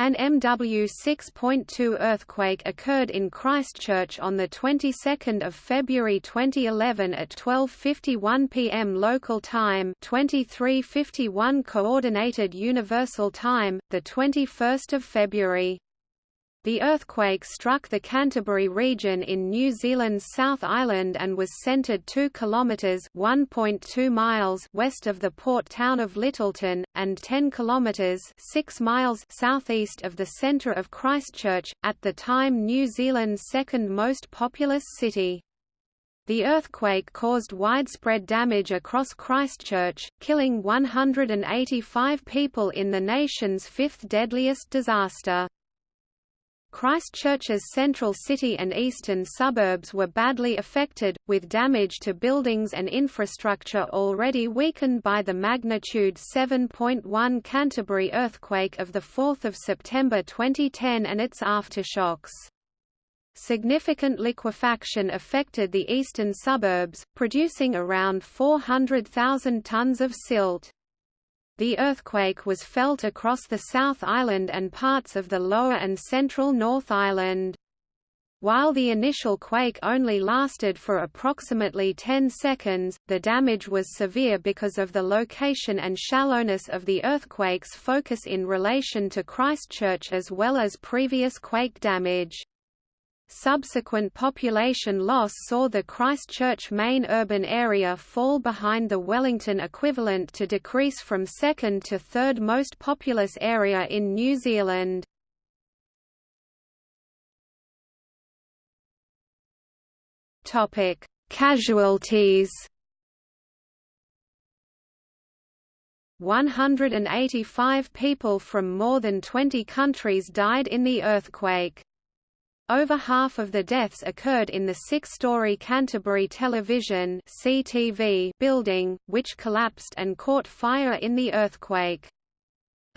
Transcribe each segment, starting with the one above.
An MW 6.2 earthquake occurred in Christchurch on the 22nd of February 2011 at 12:51 p.m. local time, 23:51 coordinated universal time, the 21st of February. The earthquake struck the Canterbury region in New Zealand's South Island and was centred 2 kilometres (1.2 miles) west of the port town of Lyttelton, and 10 kilometres (6 miles) southeast of the centre of Christchurch, at the time New Zealand's second most populous city. The earthquake caused widespread damage across Christchurch, killing 185 people in the nation's fifth deadliest disaster. Christchurch's central city and eastern suburbs were badly affected, with damage to buildings and infrastructure already weakened by the magnitude 7.1 Canterbury earthquake of 4 September 2010 and its aftershocks. Significant liquefaction affected the eastern suburbs, producing around 400,000 tons of silt. The earthquake was felt across the South Island and parts of the lower and central North Island. While the initial quake only lasted for approximately 10 seconds, the damage was severe because of the location and shallowness of the earthquake's focus in relation to Christchurch as well as previous quake damage. Subsequent population loss saw the Christchurch main urban area fall behind the Wellington equivalent to decrease from second to third most populous area in New Zealand. Casualties. 185 people from more than 20 countries died in the earthquake. Over half of the deaths occurred in the six-story Canterbury Television (CTV) building, which collapsed and caught fire in the earthquake.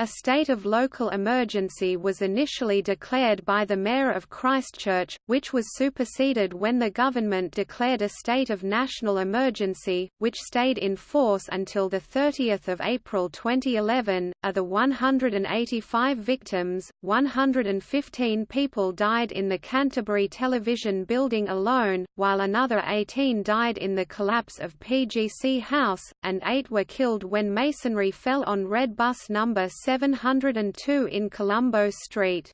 A state of local emergency was initially declared by the Mayor of Christchurch, which was superseded when the government declared a state of national emergency, which stayed in force until 30 April 2011. Of the 185 victims, 115 people died in the Canterbury Television building alone, while another 18 died in the collapse of PGC House, and eight were killed when masonry fell on Red Bus number 702 in Colombo Street.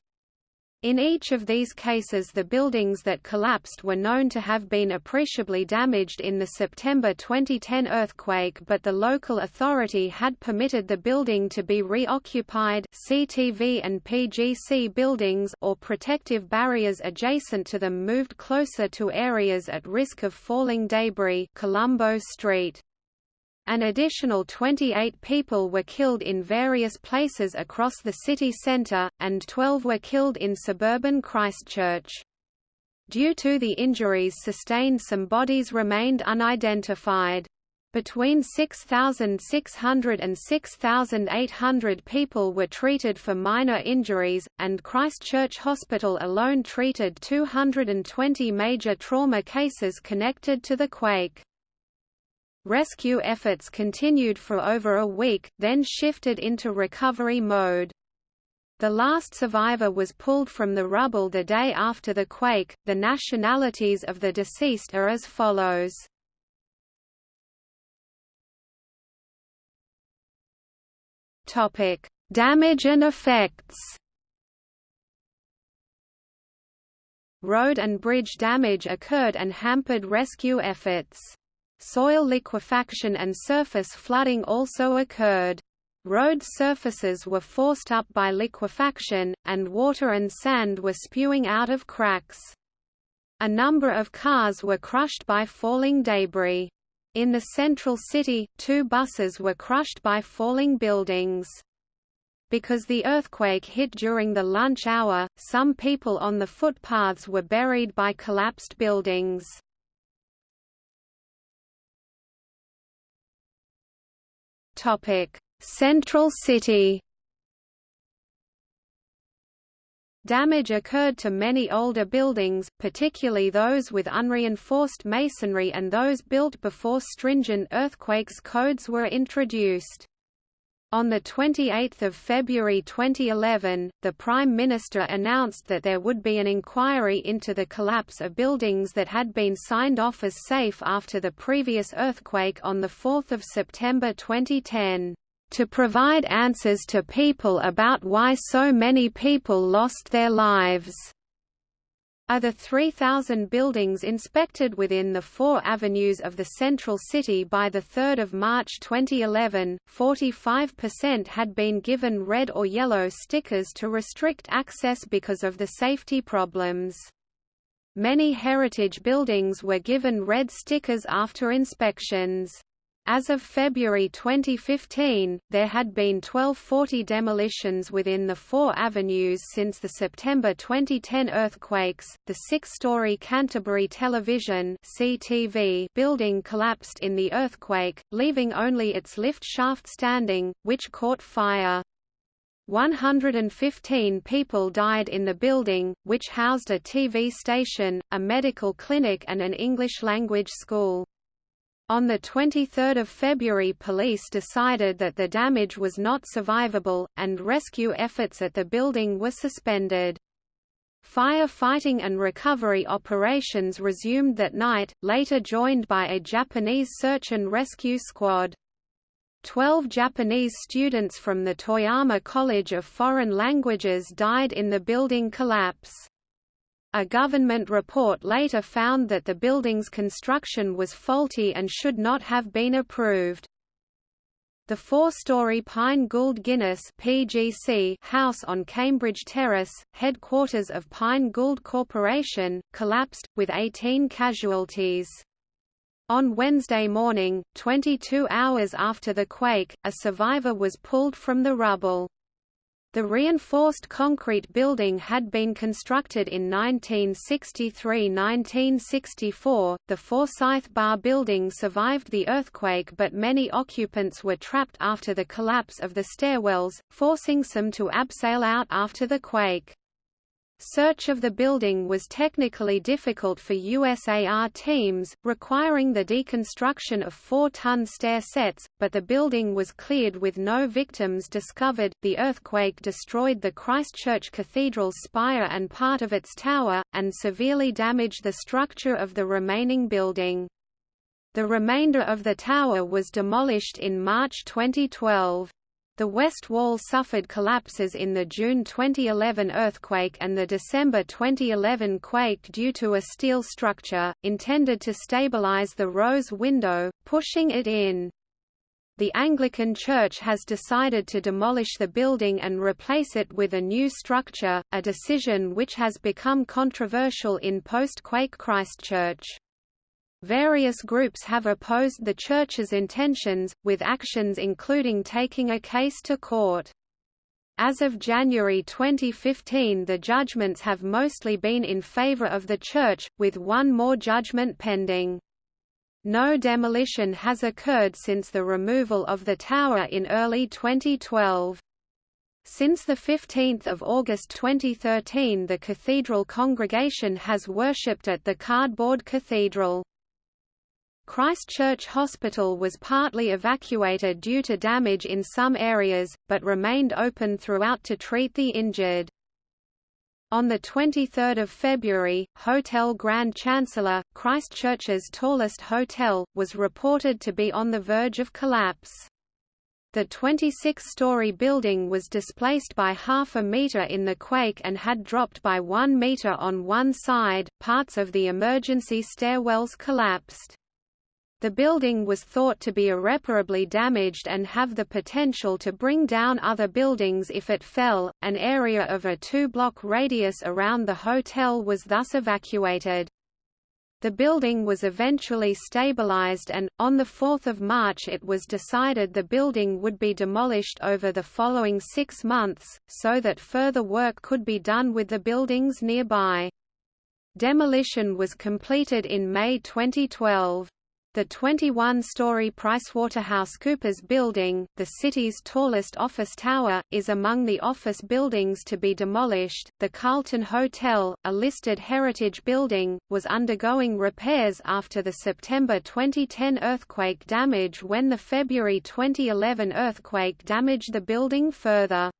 In each of these cases the buildings that collapsed were known to have been appreciably damaged in the September 2010 earthquake but the local authority had permitted the building to be reoccupied CTV and PGC buildings or protective barriers adjacent to them moved closer to areas at risk of falling debris Colombo Street. An additional 28 people were killed in various places across the city centre, and 12 were killed in suburban Christchurch. Due to the injuries sustained some bodies remained unidentified. Between 6,600 and 6,800 people were treated for minor injuries, and Christchurch Hospital alone treated 220 major trauma cases connected to the quake. Rescue efforts continued for over a week, then shifted into recovery mode. The last survivor was pulled from the rubble the day after the quake. The nationalities of the deceased are as follows. Topic: Damage and effects. Road and bridge damage occurred and hampered rescue efforts. Soil liquefaction and surface flooding also occurred. Road surfaces were forced up by liquefaction, and water and sand were spewing out of cracks. A number of cars were crushed by falling debris. In the central city, two buses were crushed by falling buildings. Because the earthquake hit during the lunch hour, some people on the footpaths were buried by collapsed buildings. Central City. Damage occurred to many older buildings, particularly those with unreinforced masonry and those built before stringent earthquakes codes were introduced. On 28 February 2011, the Prime Minister announced that there would be an inquiry into the collapse of buildings that had been signed off as safe after the previous earthquake on 4 September 2010, "...to provide answers to people about why so many people lost their lives." Of the 3,000 buildings inspected within the four avenues of the central city by 3 March 2011, 45% had been given red or yellow stickers to restrict access because of the safety problems. Many heritage buildings were given red stickers after inspections. As of February 2015, there had been 1240 demolitions within the four avenues since the September 2010 earthquakes. The six-story Canterbury Television (CTV) building collapsed in the earthquake, leaving only its lift shaft standing, which caught fire. 115 people died in the building, which housed a TV station, a medical clinic and an English-language school. On 23 February police decided that the damage was not survivable, and rescue efforts at the building were suspended. Fire-fighting and recovery operations resumed that night, later joined by a Japanese search and rescue squad. Twelve Japanese students from the Toyama College of Foreign Languages died in the building collapse. A government report later found that the building's construction was faulty and should not have been approved. The four-story Pyne Gould Guinness (PGC) house on Cambridge Terrace, headquarters of Pyne Gould Corporation, collapsed, with 18 casualties. On Wednesday morning, 22 hours after the quake, a survivor was pulled from the rubble. The reinforced concrete building had been constructed in 1963–1964. The Forsyth Barr building survived the earthquake but many occupants were trapped after the collapse of the stairwells, forcing some to abseil out after the quake. Search of the building was technically difficult for USAR teams, requiring the deconstruction of four-ton stair sets, but the building was cleared with no victims discovered. The earthquake destroyed the Christchurch Cathedral's spire and part of its tower, and severely damaged the structure of the remaining building. The remainder of the tower was demolished in March 2012. The west wall suffered collapses in the June 2011 earthquake and the December 2011 quake due to a steel structure, intended to stabilize the rose window, pushing it in. The Anglican Church has decided to demolish the building and replace it with a new structure, a decision which has become controversial in post-quake Christchurch. Various groups have opposed the Church's intentions, with actions including taking a case to court. As of January 2015 the judgments have mostly been in favor of the Church, with one more judgment pending. No demolition has occurred since the removal of the tower in early 2012. Since 15 August 2013 the cathedral congregation has worshipped at the Cardboard Cathedral. Christchurch Hospital was partly evacuated due to damage in some areas, but remained open throughout to treat the injured. On 23 February, Hotel Grand Chancellor, Christchurch's tallest hotel, was reported to be on the verge of collapse. The 26-story building was displaced by half a meter in the quake and had dropped by one meter on one side, parts of the emergency stairwells collapsed. The building was thought to be irreparably damaged and have the potential to bring down other buildings if it fell. An area of a two block radius around the hotel was thus evacuated. The building was eventually stabilized and, on 4 March it was decided the building would be demolished over the following six months, so that further work could be done with the buildings nearby. Demolition was completed in May 2012. The 21-story PricewaterhouseCoopers building, the city's tallest office tower, is among the office buildings to be demolished. The Carlton Hotel, a listed heritage building, was undergoing repairs after the September 2010 earthquake damage when the February 2011 earthquake damaged the building further.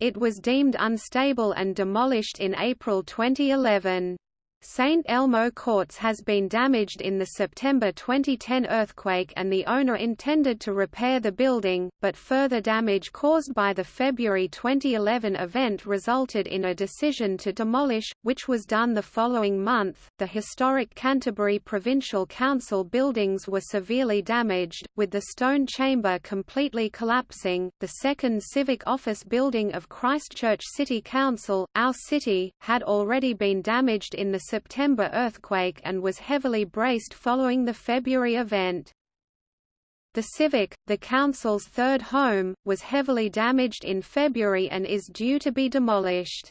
It was deemed unstable and demolished in April 2011. St. Elmo Courts has been damaged in the September 2010 earthquake and the owner intended to repair the building, but further damage caused by the February 2011 event resulted in a decision to demolish, which was done the following month. The historic Canterbury Provincial Council buildings were severely damaged, with the stone chamber completely collapsing. The second civic office building of Christchurch City Council, Our City, had already been damaged in the September earthquake and was heavily braced following the February event. The Civic, the council's third home, was heavily damaged in February and is due to be demolished.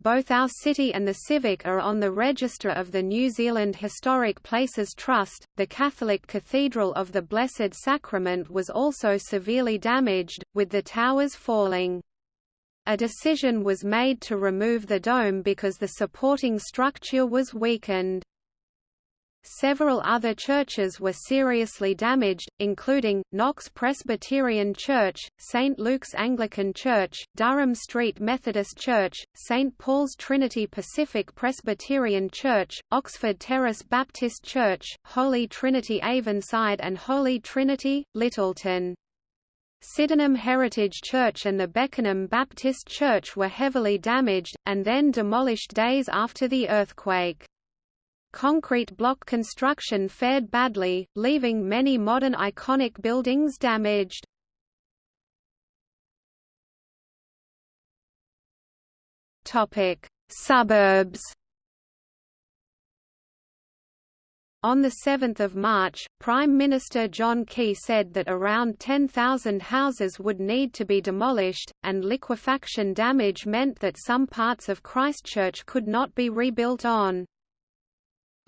Both our city and the Civic are on the register of the New Zealand Historic Places Trust. The Catholic Cathedral of the Blessed Sacrament was also severely damaged, with the towers falling. A decision was made to remove the dome because the supporting structure was weakened. Several other churches were seriously damaged, including, Knox Presbyterian Church, St. Luke's Anglican Church, Durham Street Methodist Church, St. Paul's Trinity Pacific Presbyterian Church, Oxford Terrace Baptist Church, Holy Trinity Avonside and Holy Trinity, Lyttelton. Sydenham Heritage Church and the Beckenham Baptist Church were heavily damaged, and then demolished days after the earthquake. Concrete block construction fared badly, leaving many modern iconic buildings damaged. Suburbs On 7 March, Prime Minister John Key said that around 10,000 houses would need to be demolished, and liquefaction damage meant that some parts of Christchurch could not be rebuilt on.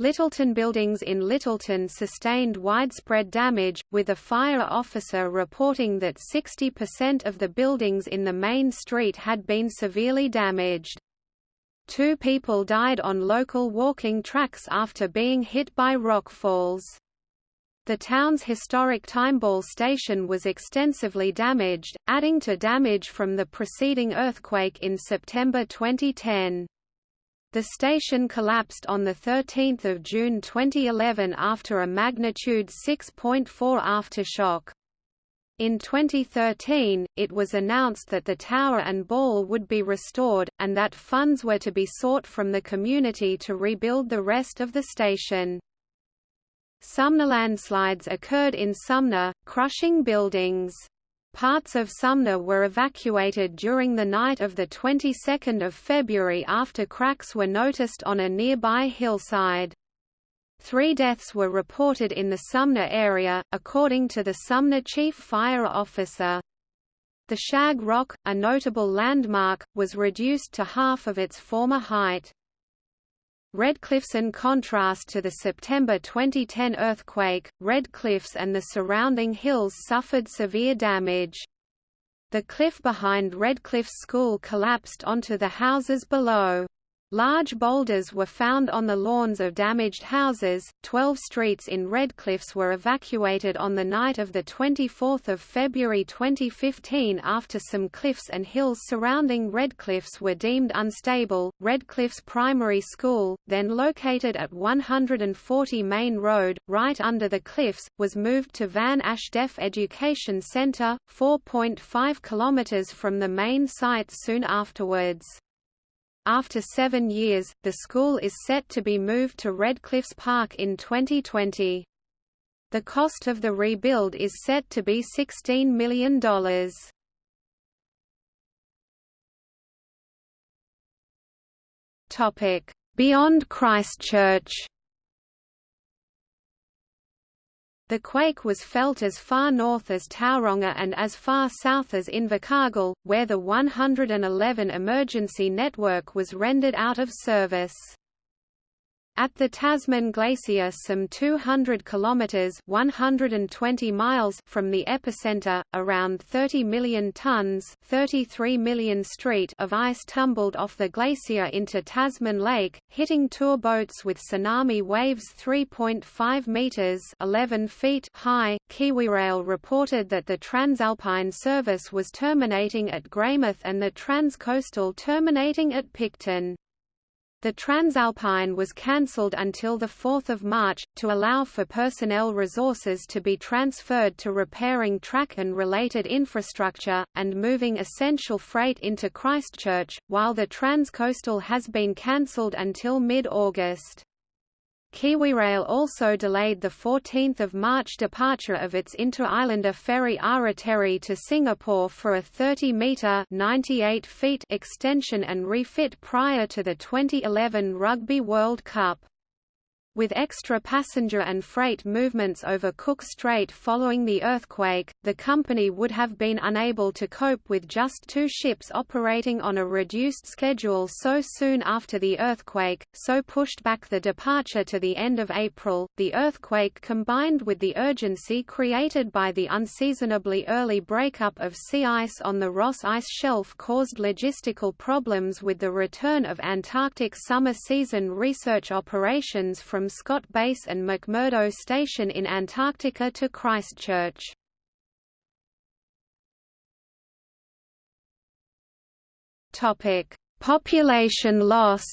Lyttelton buildings in Lyttelton sustained widespread damage, with a fire officer reporting that 60% of the buildings in the main street had been severely damaged. Two people died on local walking tracks after being hit by rockfalls. The town's historic Timeball station was extensively damaged, adding to damage from the preceding earthquake in September 2010. The station collapsed on 13 June 2011 after a magnitude 6.4 aftershock. In 2013, it was announced that the tower and ball would be restored, and that funds were to be sought from the community to rebuild the rest of the station. Sumner landslides occurred in Sumner, crushing buildings. Parts of Sumner were evacuated during the night of the 22nd of February after cracks were noticed on a nearby hillside. Three deaths were reported in the Sumner area, according to the Sumner Chief Fire Officer. The Shag Rock, a notable landmark, was reduced to half of its former height. Red Cliffs in contrast to the September 2010 earthquake, Red Cliffs and the surrounding hills suffered severe damage. The cliff behind Redcliffs School collapsed onto the houses below. Large boulders were found on the lawns of damaged houses. Twelve streets in Redcliffs were evacuated on the night of 24 February 2015 after some cliffs and hills surrounding Redcliffs were deemed unstable. Redcliffs Primary School, then located at 140 Main Road, right under the cliffs, was moved to Van Asch Deaf Education Centre, 4.5 km from the main site soon afterwards. After seven years, the school is set to be moved to Redcliffs Park in 2020. The cost of the rebuild is set to be $16 million. Beyond Christchurch The quake was felt as far north as Tauranga and as far south as Invercargill, where the 111 emergency network was rendered out of service. At the Tasman Glacier some 200 kilometres 120 miles from the epicenter, around 30 million tonnes 33 million street of ice tumbled off the glacier into Tasman Lake, hitting tour boats with tsunami waves 3.5 metres 11 feet high. KiwiRail reported that the TranzAlpine service was terminating at Greymouth and the TranzCoastal terminating at Picton. The TranzAlpine was cancelled until 4 March, to allow for personnel resources to be transferred to repairing track and related infrastructure, and moving essential freight into Christchurch, while the TranzCoastal has been cancelled until mid-August. KiwiRail also delayed the 14th of March departure of its inter-islander ferry Aratere to Singapore for a 30-metre (98 feet) extension and refit prior to the 2011 Rugby World Cup. With extra passenger and freight movements over Cook Strait following the earthquake, the company would have been unable to cope with just two ships operating on a reduced schedule so soon after the earthquake, so pushed back the departure to the end of April. The earthquake combined with the urgency created by the unseasonably early breakup of sea ice on the Ross Ice Shelf caused logistical problems with the return of Antarctic summer season research operations from Scott Base and McMurdo Station in Antarctica to Christchurch. Population loss.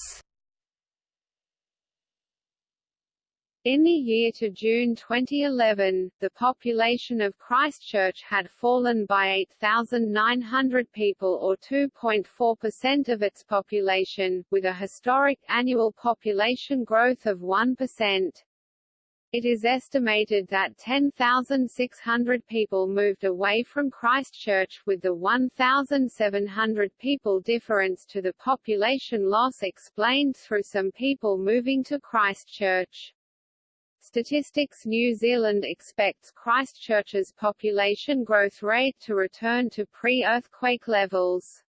In the year to June 2011, the population of Christchurch had fallen by 8,900 people or 2.4% of its population, with a historic annual population growth of 1%. It is estimated that 10,600 people moved away from Christchurch with the 1,700 people difference to the population loss explained through some people moving to Christchurch. Statistics New Zealand expects Christchurch's population growth rate to return to pre-earthquake levels.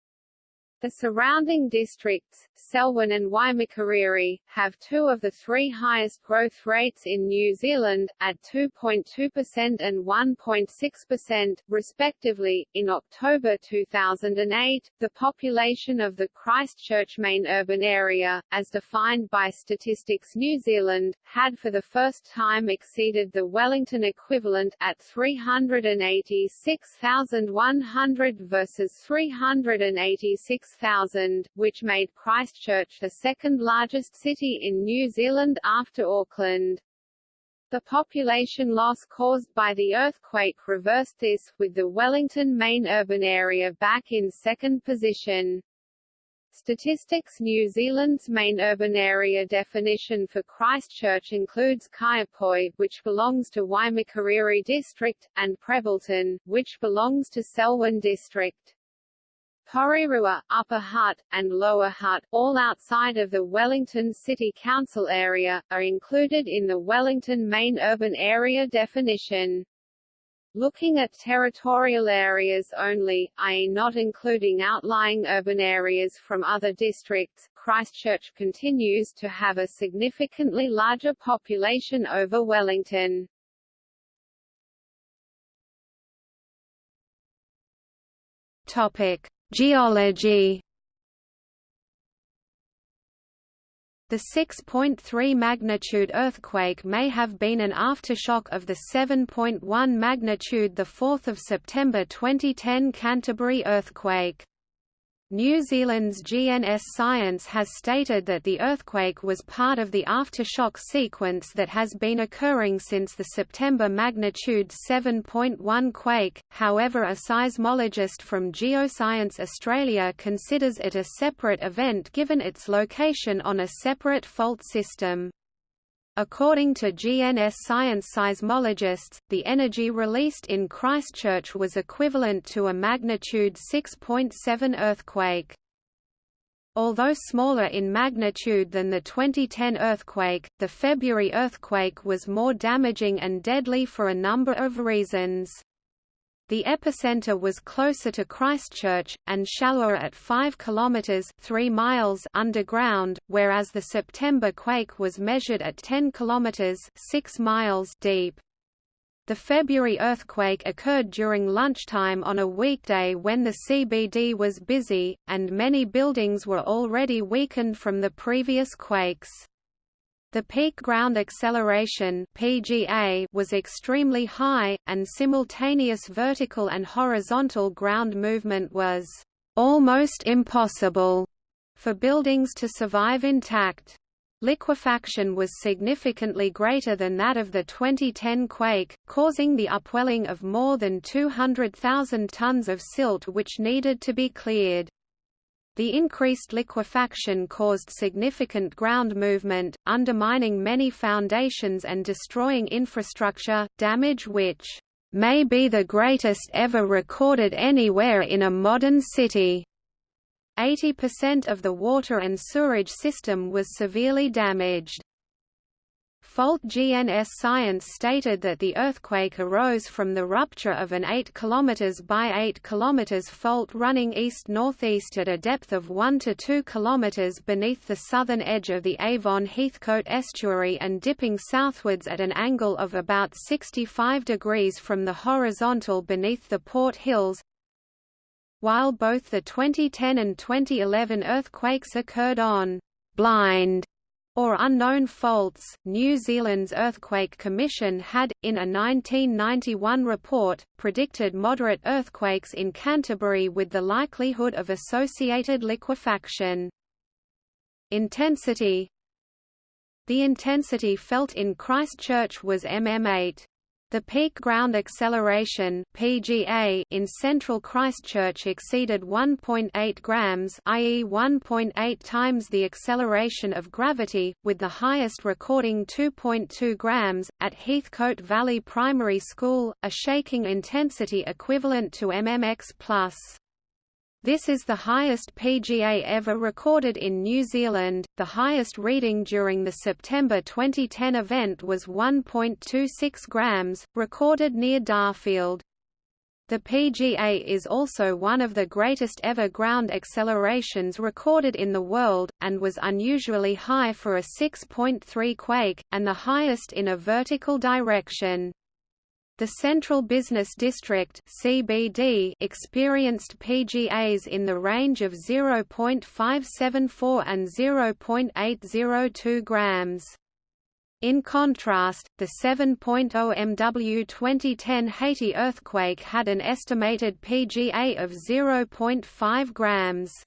The surrounding districts, Selwyn and Waimakariri, have two of the three highest growth rates in New Zealand, at 2.2% and 1.6%, respectively. In October 2008, the population of the Christchurch main urban area, as defined by Statistics New Zealand, had for the first time exceeded the Wellington equivalent, at 386,100 versus 386 6,000, which made Christchurch the second largest city in New Zealand after Auckland. The population loss caused by the earthquake reversed this, with the Wellington main urban area back in second position. Statistics New Zealand's main urban area definition for Christchurch includes Kaiapoi, which belongs to Waimakariri district, and Prebbleton, which belongs to Selwyn district. Porirua, Upper Hutt, and Lower Hutt, all outside of the Wellington City Council area, are included in the Wellington Main Urban Area definition. Looking at territorial areas only, i.e. not including outlying urban areas from other districts, Christchurch continues to have a significantly larger population over Wellington. Topic: Geology The 6.3 magnitude earthquake may have been an aftershock of the 7.1 magnitude 4 September 2010 Canterbury earthquake. New Zealand's GNS Science has stated that the earthquake was part of the aftershock sequence that has been occurring since the September magnitude 7.1 quake, however a seismologist from Geoscience Australia considers it a separate event given its location on a separate fault system. According to GNS science seismologists, the energy released in Christchurch was equivalent to a magnitude 6.7 earthquake. Although smaller in magnitude than the 2010 earthquake, the February earthquake was more damaging and deadly for a number of reasons. The epicenter was closer to Christchurch, and shallower at 5 km 3 miles underground, whereas the September quake was measured at 10 km 6 miles deep. The February earthquake occurred during lunchtime on a weekday when the CBD was busy, and many buildings were already weakened from the previous quakes. The peak ground acceleration (PGA) was extremely high, and simultaneous vertical and horizontal ground movement was almost impossible for buildings to survive intact. Liquefaction was significantly greater than that of the 2010 quake, causing the upwelling of more than 200,000 tons of silt which needed to be cleared. The increased liquefaction caused significant ground movement, undermining many foundations and destroying infrastructure, damage which may be the greatest ever recorded anywhere in a modern city. 80% of the water and sewerage system was severely damaged. Fault GNS Science stated that the earthquake arose from the rupture of an 8 km by 8 km fault running east-northeast at a depth of 1 to 2 km beneath the southern edge of the Avon Heathcote estuary and dipping southwards at an angle of about 65 degrees from the horizontal beneath the Port Hills. While both the 2010 and 2011 earthquakes occurred on blind or unknown faults. New Zealand's Earthquake Commission had, in a 1991 report, predicted moderate earthquakes in Canterbury with the likelihood of associated liquefaction. Intensity The intensity felt in Christchurch was mm8. The peak ground acceleration (PGA) in central Christchurch exceeded 1.8 grams, i.e. 1.8 times the acceleration of gravity, with the highest recording 2.2 grams at Heathcote Valley Primary School, a shaking intensity equivalent to mmx+. This is the highest PGA ever recorded in New Zealand. The highest reading during the September 2010 event was 1.26 grams, recorded near Darfield. The PGA is also one of the greatest ever ground accelerations recorded in the world, and was unusually high for a 6.3 quake, and the highest in a vertical direction. The Central Business District (CBD) experienced PGAs in the range of 0.574 and 0.802 grams. In contrast, the 7.0 MW 2010 Haiti earthquake had an estimated PGA of 0.5 grams.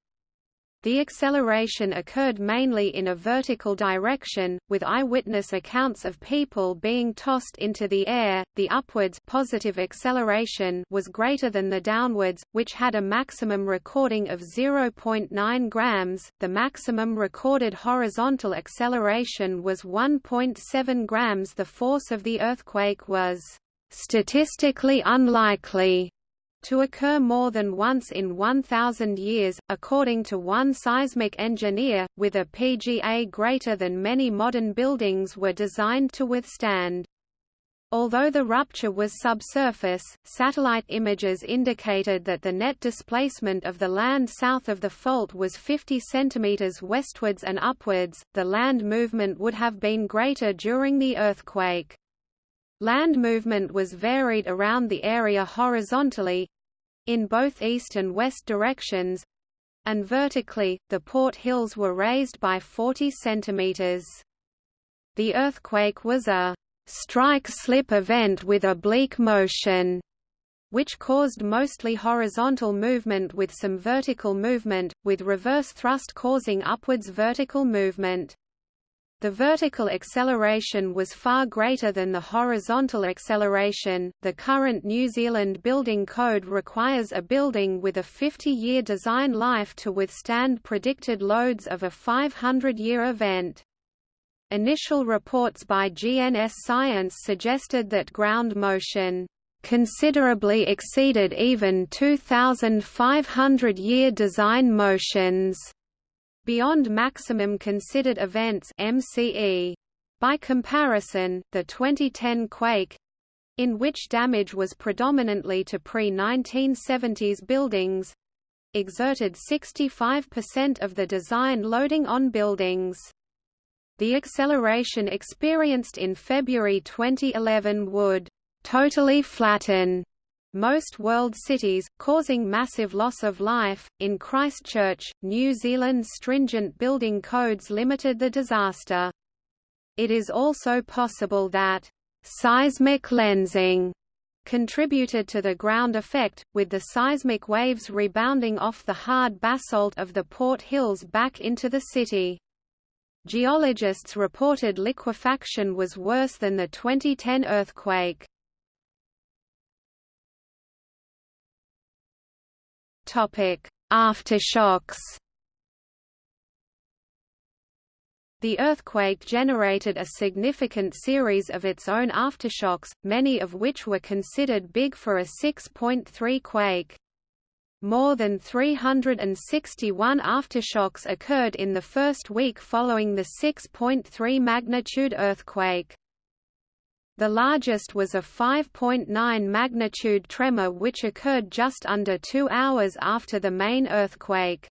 The acceleration occurred mainly in a vertical direction, with eyewitness accounts of people being tossed into the air. The upwards positive acceleration was greater than the downwards, which had a maximum recording of 0.9 grams. The maximum recorded horizontal acceleration was 1.7 grams. The force of the earthquake was statistically unlikely to occur more than once in 1,000 years, according to one seismic engineer, with a PGA greater than many modern buildings were designed to withstand. Although the rupture was subsurface, satellite images indicated that the net displacement of the land south of the fault was 50 cm westwards and upwards. The land movement would have been greater during the earthquake. Land movement was varied around the area horizontally, in both east and west directions, and vertically, the port hills were raised by 40 centimeters. The earthquake was a strike-slip event with oblique motion, which caused mostly horizontal movement with some vertical movement, with reverse thrust causing upwards vertical movement. The vertical acceleration was far greater than the horizontal acceleration. The current New Zealand Building Code requires a building with a 50 year design life to withstand predicted loads of a 500 year event. Initial reports by GNS Science suggested that ground motion considerably exceeded even 2,500 year design motions beyond maximum considered events MCE. By comparison, the 2010 quake in which damage was predominantly to pre-1970s buildings, exerted 65% of the design loading on buildings. The acceleration experienced in February 2011 would totally flatten most world cities, causing massive loss of life. In Christchurch, New Zealand's stringent building codes limited the disaster. It is also possible that seismic lensing contributed to the ground effect, with the seismic waves rebounding off the hard basalt of the Port Hills back into the city. Geologists reported liquefaction was worse than the 2010 earthquake. Aftershocks The earthquake generated a significant series of its own aftershocks, many of which were considered big for a 6.3 quake. More than 361 aftershocks occurred in the first week following the 6.3 magnitude earthquake. The largest was a 5.9 magnitude tremor which occurred just under two hours after the main earthquake.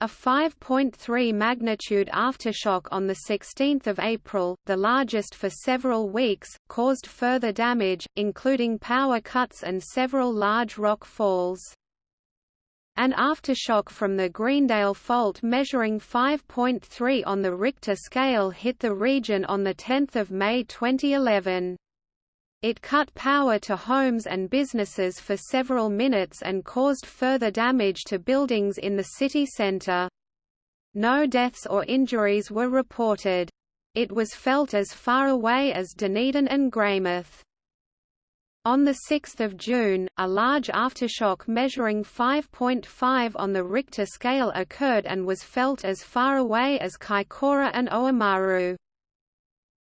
A 5.3 magnitude aftershock on 16 April, the largest for several weeks, caused further damage, including power cuts and several large rock falls. An aftershock from the Greendale Fault measuring 5.3 on the Richter scale hit the region on 10 May 2011. It cut power to homes and businesses for several minutes and caused further damage to buildings in the city centre. No deaths or injuries were reported. It was felt as far away as Dunedin and Greymouth. On 6 June, a large aftershock measuring 5.5 on the Richter scale occurred and was felt as far away as Kaikoura and Oamaru.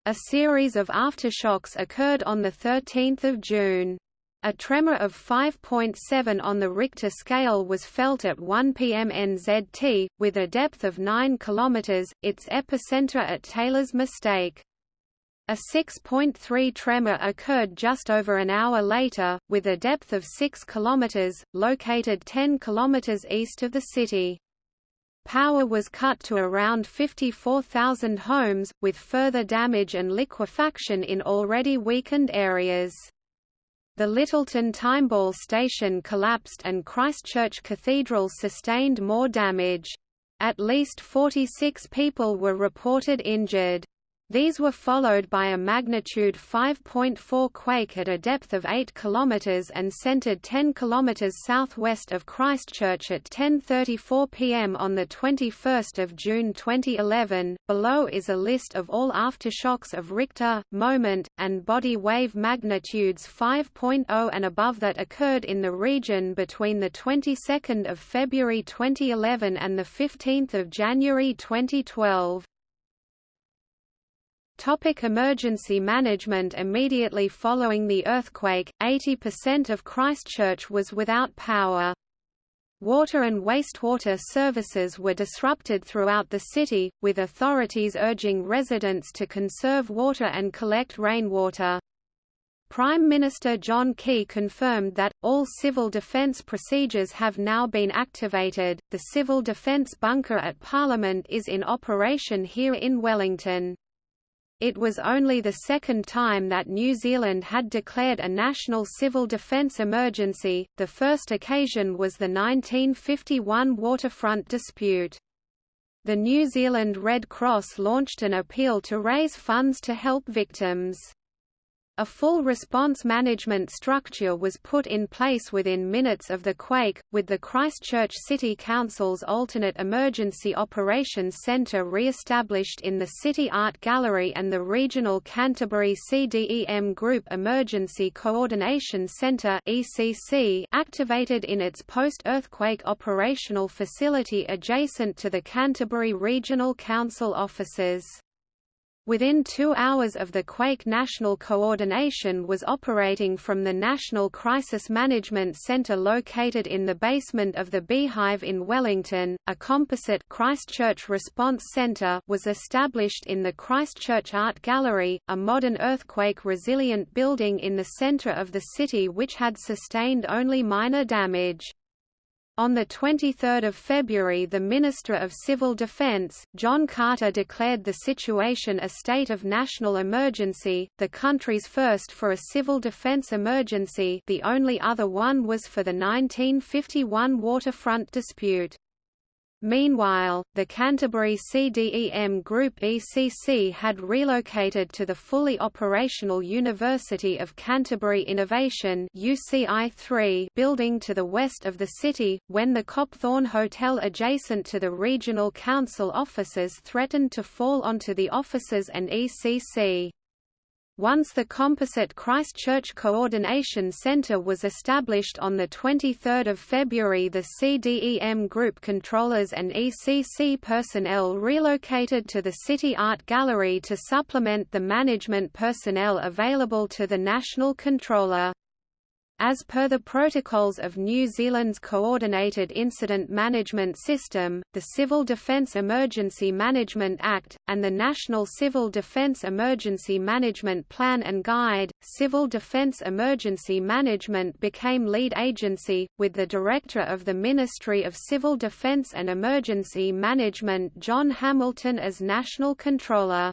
A series of aftershocks occurred on 13 June. A tremor of 5.7 on the Richter scale was felt at 1 pm NZT, with a depth of 9 km, its epicenter at Taylor's Mistake. A 6.3 tremor occurred just over an hour later, with a depth of 6 km, located 10 km east of the city. Power was cut to around 54,000 homes, with further damage and liquefaction in already weakened areas. The Lyttelton Timeball station collapsed and Christchurch Cathedral sustained more damage. At least 46 people were reported injured. These were followed by a magnitude 5.4 quake at a depth of 8 km and centered 10 km southwest of Christchurch at 10.34 pm on 21 June 2011. Below is a list of all aftershocks of Richter, moment, and body wave magnitudes 5.0 and above that occurred in the region between the 22nd of February 2011 and the 15th of January 2012. Topic emergency management Immediately following the earthquake, 80% of Christchurch was without power. Water and wastewater services were disrupted throughout the city, with authorities urging residents to conserve water and collect rainwater. Prime Minister John Key confirmed that, all civil defence procedures have now been activated. The Civil Defence Bunker at Parliament is in operation here in Wellington. It was only the second time that New Zealand had declared a national civil defence emergency, the first occasion was the 1951 waterfront dispute. The New Zealand Red Cross launched an appeal to raise funds to help victims. A full response management structure was put in place within minutes of the quake, with the Christchurch City Council's alternate emergency operations centre re-established in the City Art Gallery and the regional Canterbury CDEM Group Emergency Coordination Centre activated in its post-earthquake operational facility adjacent to the Canterbury Regional Council offices. Within two hours of the quake National Coordination was operating from the National Crisis Management Centre located in the basement of the Beehive in Wellington. A composite Christchurch Response Centre was established in the Christchurch Art Gallery, a modern earthquake-resilient building in the centre of the city which had sustained only minor damage. On 23 February the Minister of Civil Defence, John Carter declared the situation a state of national emergency, the country's first for a civil defence emergency the only other one was for the 1951 waterfront dispute. Meanwhile, the Canterbury CDEM Group ECC had relocated to the fully operational University of Canterbury Innovation UCI3 building to the west of the city, when the Copthorne Hotel adjacent to the Regional Council offices threatened to fall onto the offices and ECC. Once the composite Christchurch Coordination Centre was established on 23 February the CDEM Group controllers and ECC personnel relocated to the City Art Gallery to supplement the management personnel available to the National Controller. As per the protocols of New Zealand's Coordinated Incident Management System, the Civil Defence Emergency Management Act, and the National Civil Defence Emergency Management Plan and Guide, Civil Defence Emergency Management became lead agency, with the Director of the Ministry of Civil Defence and Emergency Management John Hamilton as National Controller.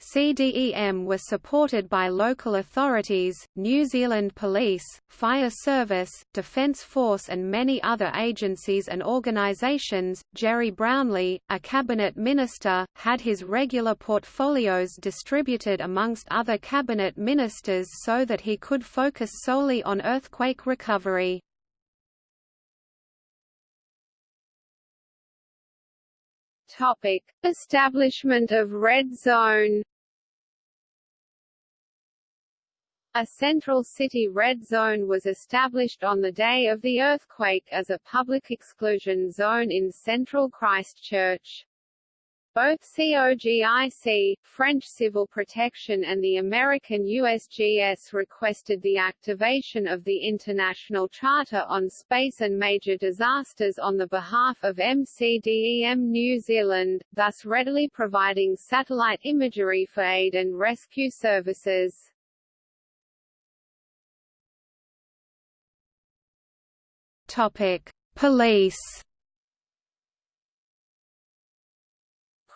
CDEM was supported by local authorities, New Zealand Police, Fire Service, Defence Force and many other agencies and organisations. Gerry Brownlee, a cabinet minister, had his regular portfolios distributed amongst other cabinet ministers so that he could focus solely on earthquake recovery. Topic: Establishment of Red Zone. A central city red zone was established on the day of the earthquake as a public exclusion zone in central Christchurch. Both COGIC, French Civil Protection and the American USGS requested the activation of the International Charter on Space and Major Disasters on the behalf of MCDEM New Zealand, thus readily providing satellite imagery for aid and rescue services. Topic: Police.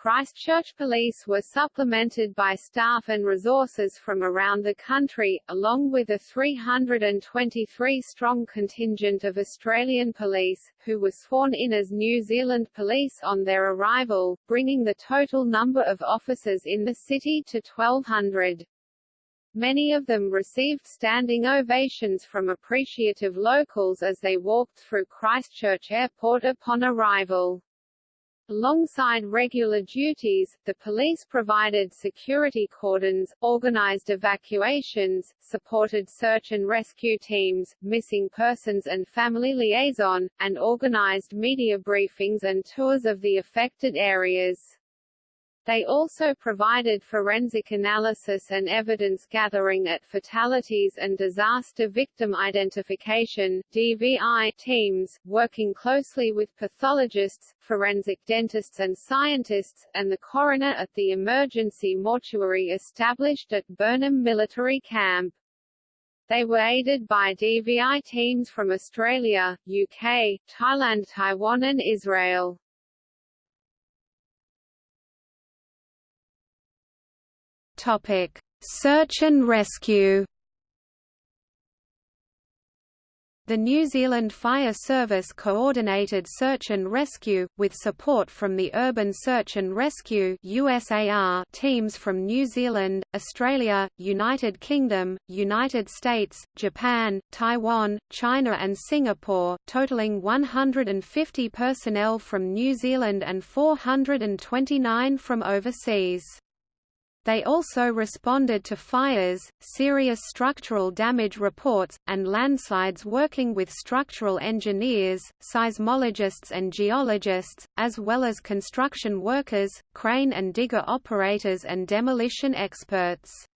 Christchurch Police were supplemented by staff and resources from around the country, along with a 323-strong contingent of Australian police, who were sworn in as New Zealand police on their arrival, bringing the total number of officers in the city to 1,200. Many of them received standing ovations from appreciative locals as they walked through Christchurch Airport upon arrival. Alongside regular duties, the police provided security cordons, organized evacuations, supported search and rescue teams, missing persons and family liaison, and organized media briefings and tours of the affected areas. They also provided forensic analysis and evidence gathering at fatalities and disaster victim identification DVI teams, working closely with pathologists, forensic dentists and scientists, and the coroner at the emergency mortuary established at Burnham Military Camp. They were aided by DVI teams from Australia, UK, Thailand Taiwan and Israel. Topic: Search and rescue. The New Zealand Fire Service coordinated search and rescue, with support from the Urban Search and Rescue USAR teams from New Zealand, Australia, United Kingdom, United States, Japan, Taiwan, China and Singapore, totaling 150 personnel from New Zealand and 429 from overseas. They also responded to fires, serious structural damage reports, and landslides working with structural engineers, seismologists and geologists, as well as construction workers, crane and digger operators and demolition experts.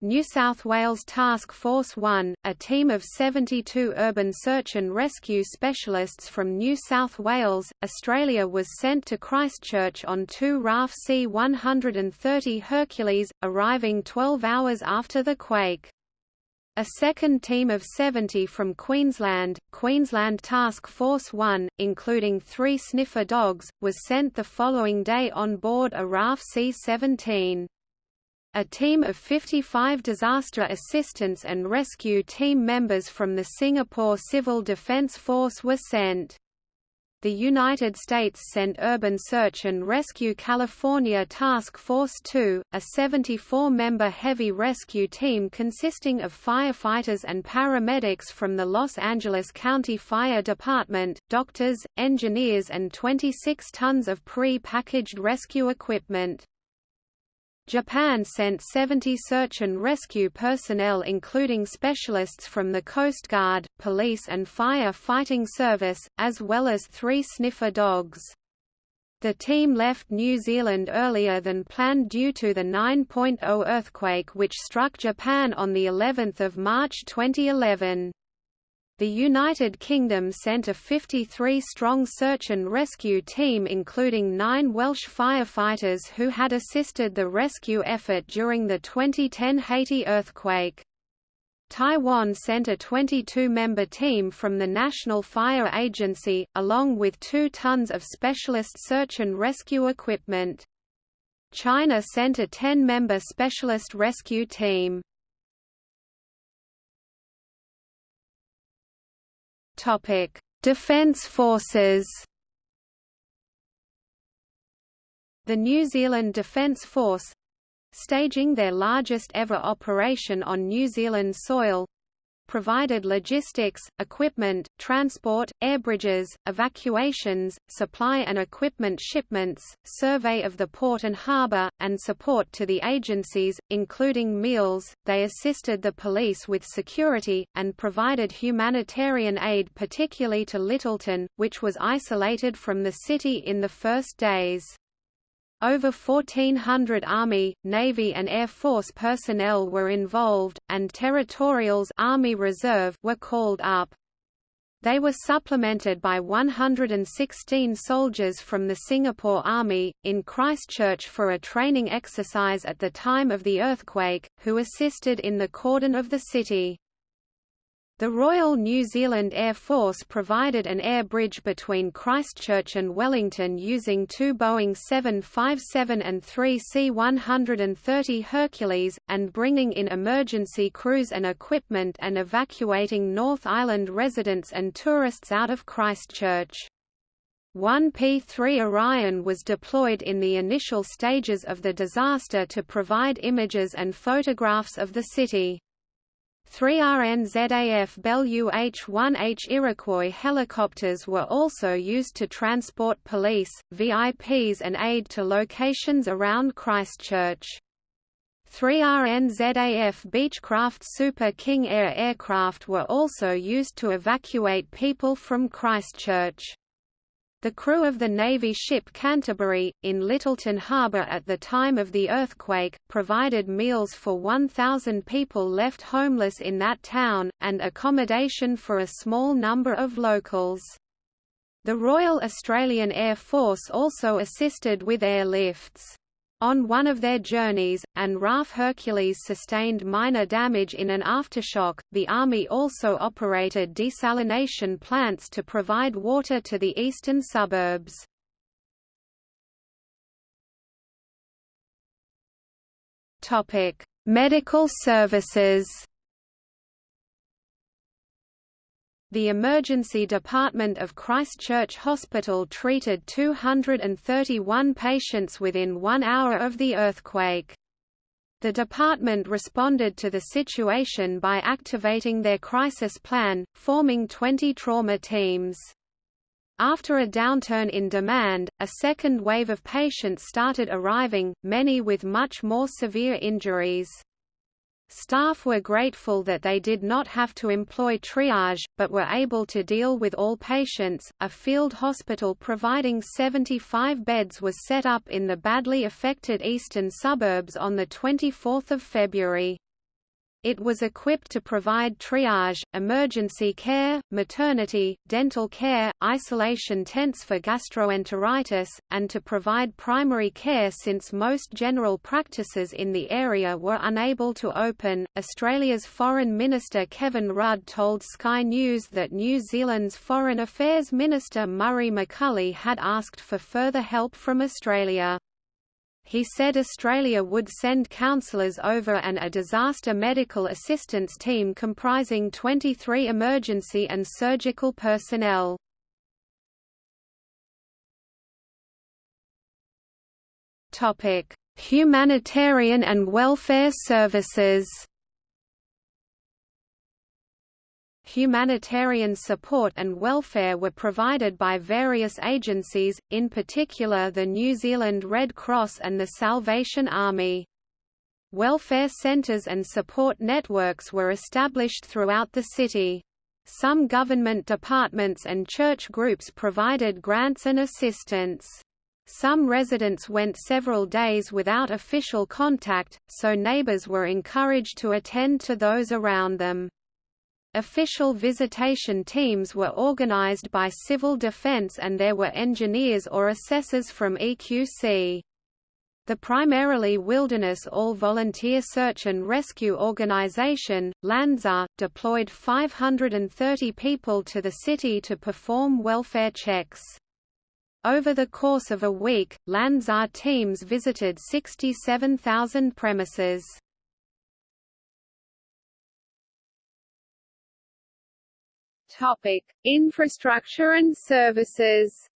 New South Wales Task Force 1, a team of 72 urban search and rescue specialists from New South Wales, Australia was sent to Christchurch on two RAF C-130 Hercules, arriving 12 hours after the quake. A second team of 70 from Queensland, Queensland Task Force 1, including three sniffer dogs, was sent the following day on board a RAF C-17. A team of 55 disaster assistance and rescue team members from the Singapore Civil Defence Force were sent. The United States sent Urban Search and Rescue California Task Force 2, a 74-member heavy rescue team consisting of firefighters and paramedics from the Los Angeles County Fire Department, doctors, engineers and 26 tons of pre-packaged rescue equipment. Japan sent 70 search and rescue personnel including specialists from the Coast Guard, police and fire fighting service, as well as three sniffer dogs. The team left New Zealand earlier than planned due to the 9.0 earthquake which struck Japan on of March 2011. The United Kingdom sent a 53-strong search and rescue team including nine Welsh firefighters who had assisted the rescue effort during the 2010 Haiti earthquake. Taiwan sent a 22-member team from the National Fire Agency, along with two tons of specialist search and rescue equipment. China sent a 10-member specialist rescue team. Topic: Defence Forces. The New Zealand Defence Force staging their largest ever operation on New Zealand soil provided logistics, equipment, transport, air bridges, evacuations, supply and equipment shipments, survey of the port and harbour, and support to the agencies, including meals. They assisted the police with security, and provided humanitarian aid particularly to Lyttelton, which was isolated from the city in the first days. Over 1,400 Army, Navy and Air Force personnel were involved, and Territorials Army Reserve were called up. They were supplemented by 116 soldiers from the Singapore Army, in Christchurch for a training exercise at the time of the earthquake, who assisted in the cordon of the city. The Royal New Zealand Air Force provided an air bridge between Christchurch and Wellington using two Boeing 757 and three C-130 Hercules, and bringing in emergency crews and equipment and evacuating North Island residents and tourists out of Christchurch. One P-3 Orion was deployed in the initial stages of the disaster to provide images and photographs of the city. Three RNZAF Bell UH-1H Iroquois helicopters were also used to transport police, VIPs and aid to locations around Christchurch. Three RNZAF Beechcraft Super King Air aircraft were also used to evacuate people from Christchurch. The crew of the Navy ship Canterbury, in Lyttelton Harbour at the time of the earthquake, provided meals for 1,000 people left homeless in that town, and accommodation for a small number of locals. The Royal Australian Air Force also assisted with airlifts. On one of their journeys, and RAF Hercules sustained minor damage in an aftershock, the Army also operated desalination plants to provide water to the eastern suburbs. Medical services The emergency department of Christchurch Hospital treated 231 patients within one hour of the earthquake. The department responded to the situation by activating their crisis plan, forming 20 trauma teams. After a downturn in demand, a second wave of patients started arriving, many with much more severe injuries. Staff were grateful that they did not have to employ triage, but were able to deal with all patients. A field hospital providing 75 beds was set up in the badly affected eastern suburbs on 24 February. It was equipped to provide triage, emergency care, maternity, dental care, isolation tents for gastroenteritis, and to provide primary care since most general practices in the area were unable to open. Australia's Foreign Minister Kevin Rudd told Sky News that New Zealand's Foreign Affairs Minister Murray McCully had asked for further help from Australia he said Australia would send counsellors over and a disaster medical assistance team comprising 23 emergency and surgical personnel. Humanitarian and welfare services Humanitarian support and welfare were provided by various agencies, in particular the New Zealand Red Cross and the Salvation Army. Welfare centres and support networks were established throughout the city. Some government departments and church groups provided grants and assistance. Some residents went several days without official contact, so neighbours were encouraged to attend to those around them. Official visitation teams were organized by Civil Defense and there were engineers or assessors from EQC. The primarily wilderness all-volunteer search and rescue organization, LandSAR, deployed 530 people to the city to perform welfare checks. Over the course of a week, LandSAR teams visited 67,000 premises. Topic: Infrastructure and services.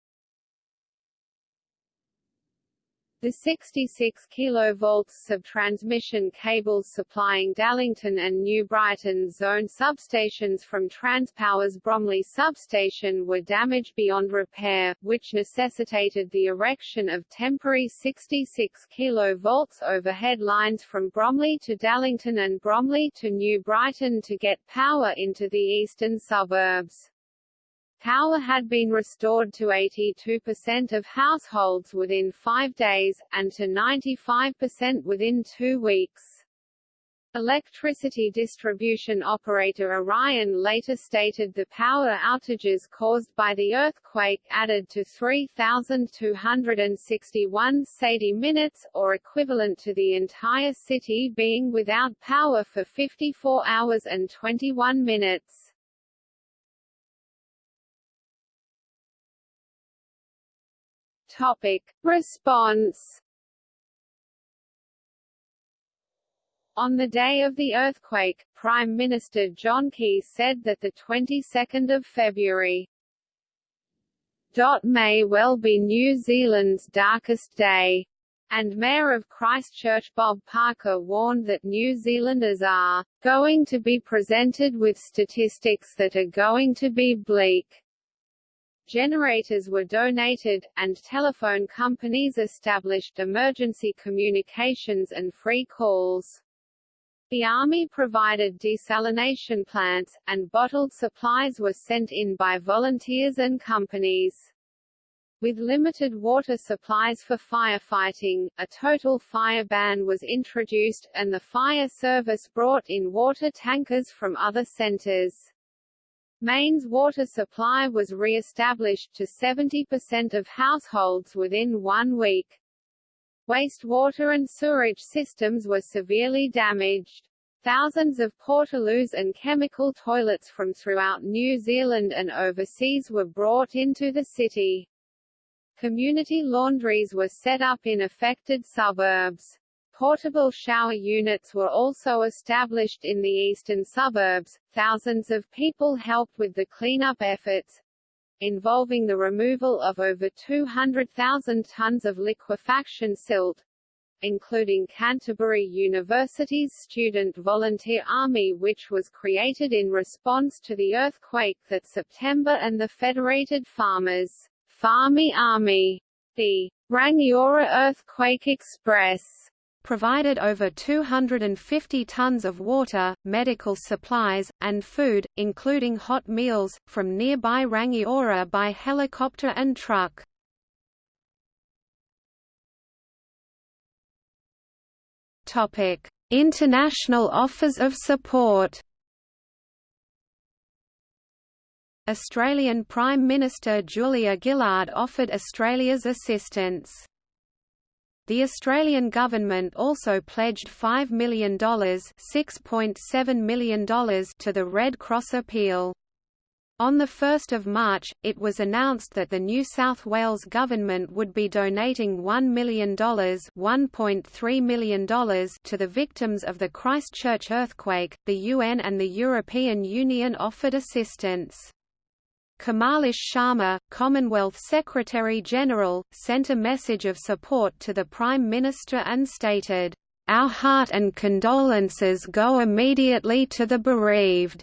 The 66 kV sub-transmission cables supplying Dallington and New Brighton zone substations from Transpower's Bromley substation were damaged beyond repair, which necessitated the erection of temporary 66 kV overhead lines from Bromley to Dallington and Bromley to New Brighton to get power into the eastern suburbs. Power had been restored to 82% of households within five days, and to 95% within two weeks. Electricity distribution operator Orion later stated the power outages caused by the earthquake added to 3,261 SAIDI minutes, or equivalent to the entire city being without power for 54 hours and 21 minutes. Topic. Response On the day of the earthquake, Prime Minister John Key said that the 22nd of February may well be New Zealand's darkest day, and Mayor of Christchurch Bob Parker warned that New Zealanders are going to be presented with statistics that are going to be bleak. Generators were donated, and telephone companies established emergency communications and free calls. The Army provided desalination plants, and bottled supplies were sent in by volunteers and companies. With limited water supplies for firefighting, a total fire ban was introduced, and the fire service brought in water tankers from other centers. Mains water supply was re-established to 70% of households within one week. Wastewater and sewerage systems were severely damaged. Thousands of portaloos and chemical toilets from throughout New Zealand and overseas were brought into the city. Community laundries were set up in affected suburbs. Portable shower units were also established in the eastern suburbs. Thousands of people helped with the cleanup efforts, involving the removal of over 200,000 tons of liquefaction silt, including Canterbury University's Student Volunteer Army which was created in response to the earthquake that September and the Federated Farmers' Farmy Army, the Rangiora Earthquake Express provided over 250 tons of water, medical supplies, and food, including hot meals, from nearby Rangiora by helicopter and truck. International offers of support Australian Prime Minister Julia Gillard offered Australia's assistance. The Australian government also pledged $5 million, $6.7 million to the Red Cross appeal. On 1 March, it was announced that the New South Wales government would be donating $1 million, $1.3 million to the victims of the Christchurch earthquake. The UN and the European Union offered assistance. Kamalesh Sharma, Commonwealth Secretary-General, sent a message of support to the Prime Minister and stated, "...our heart and condolences go immediately to the bereaved."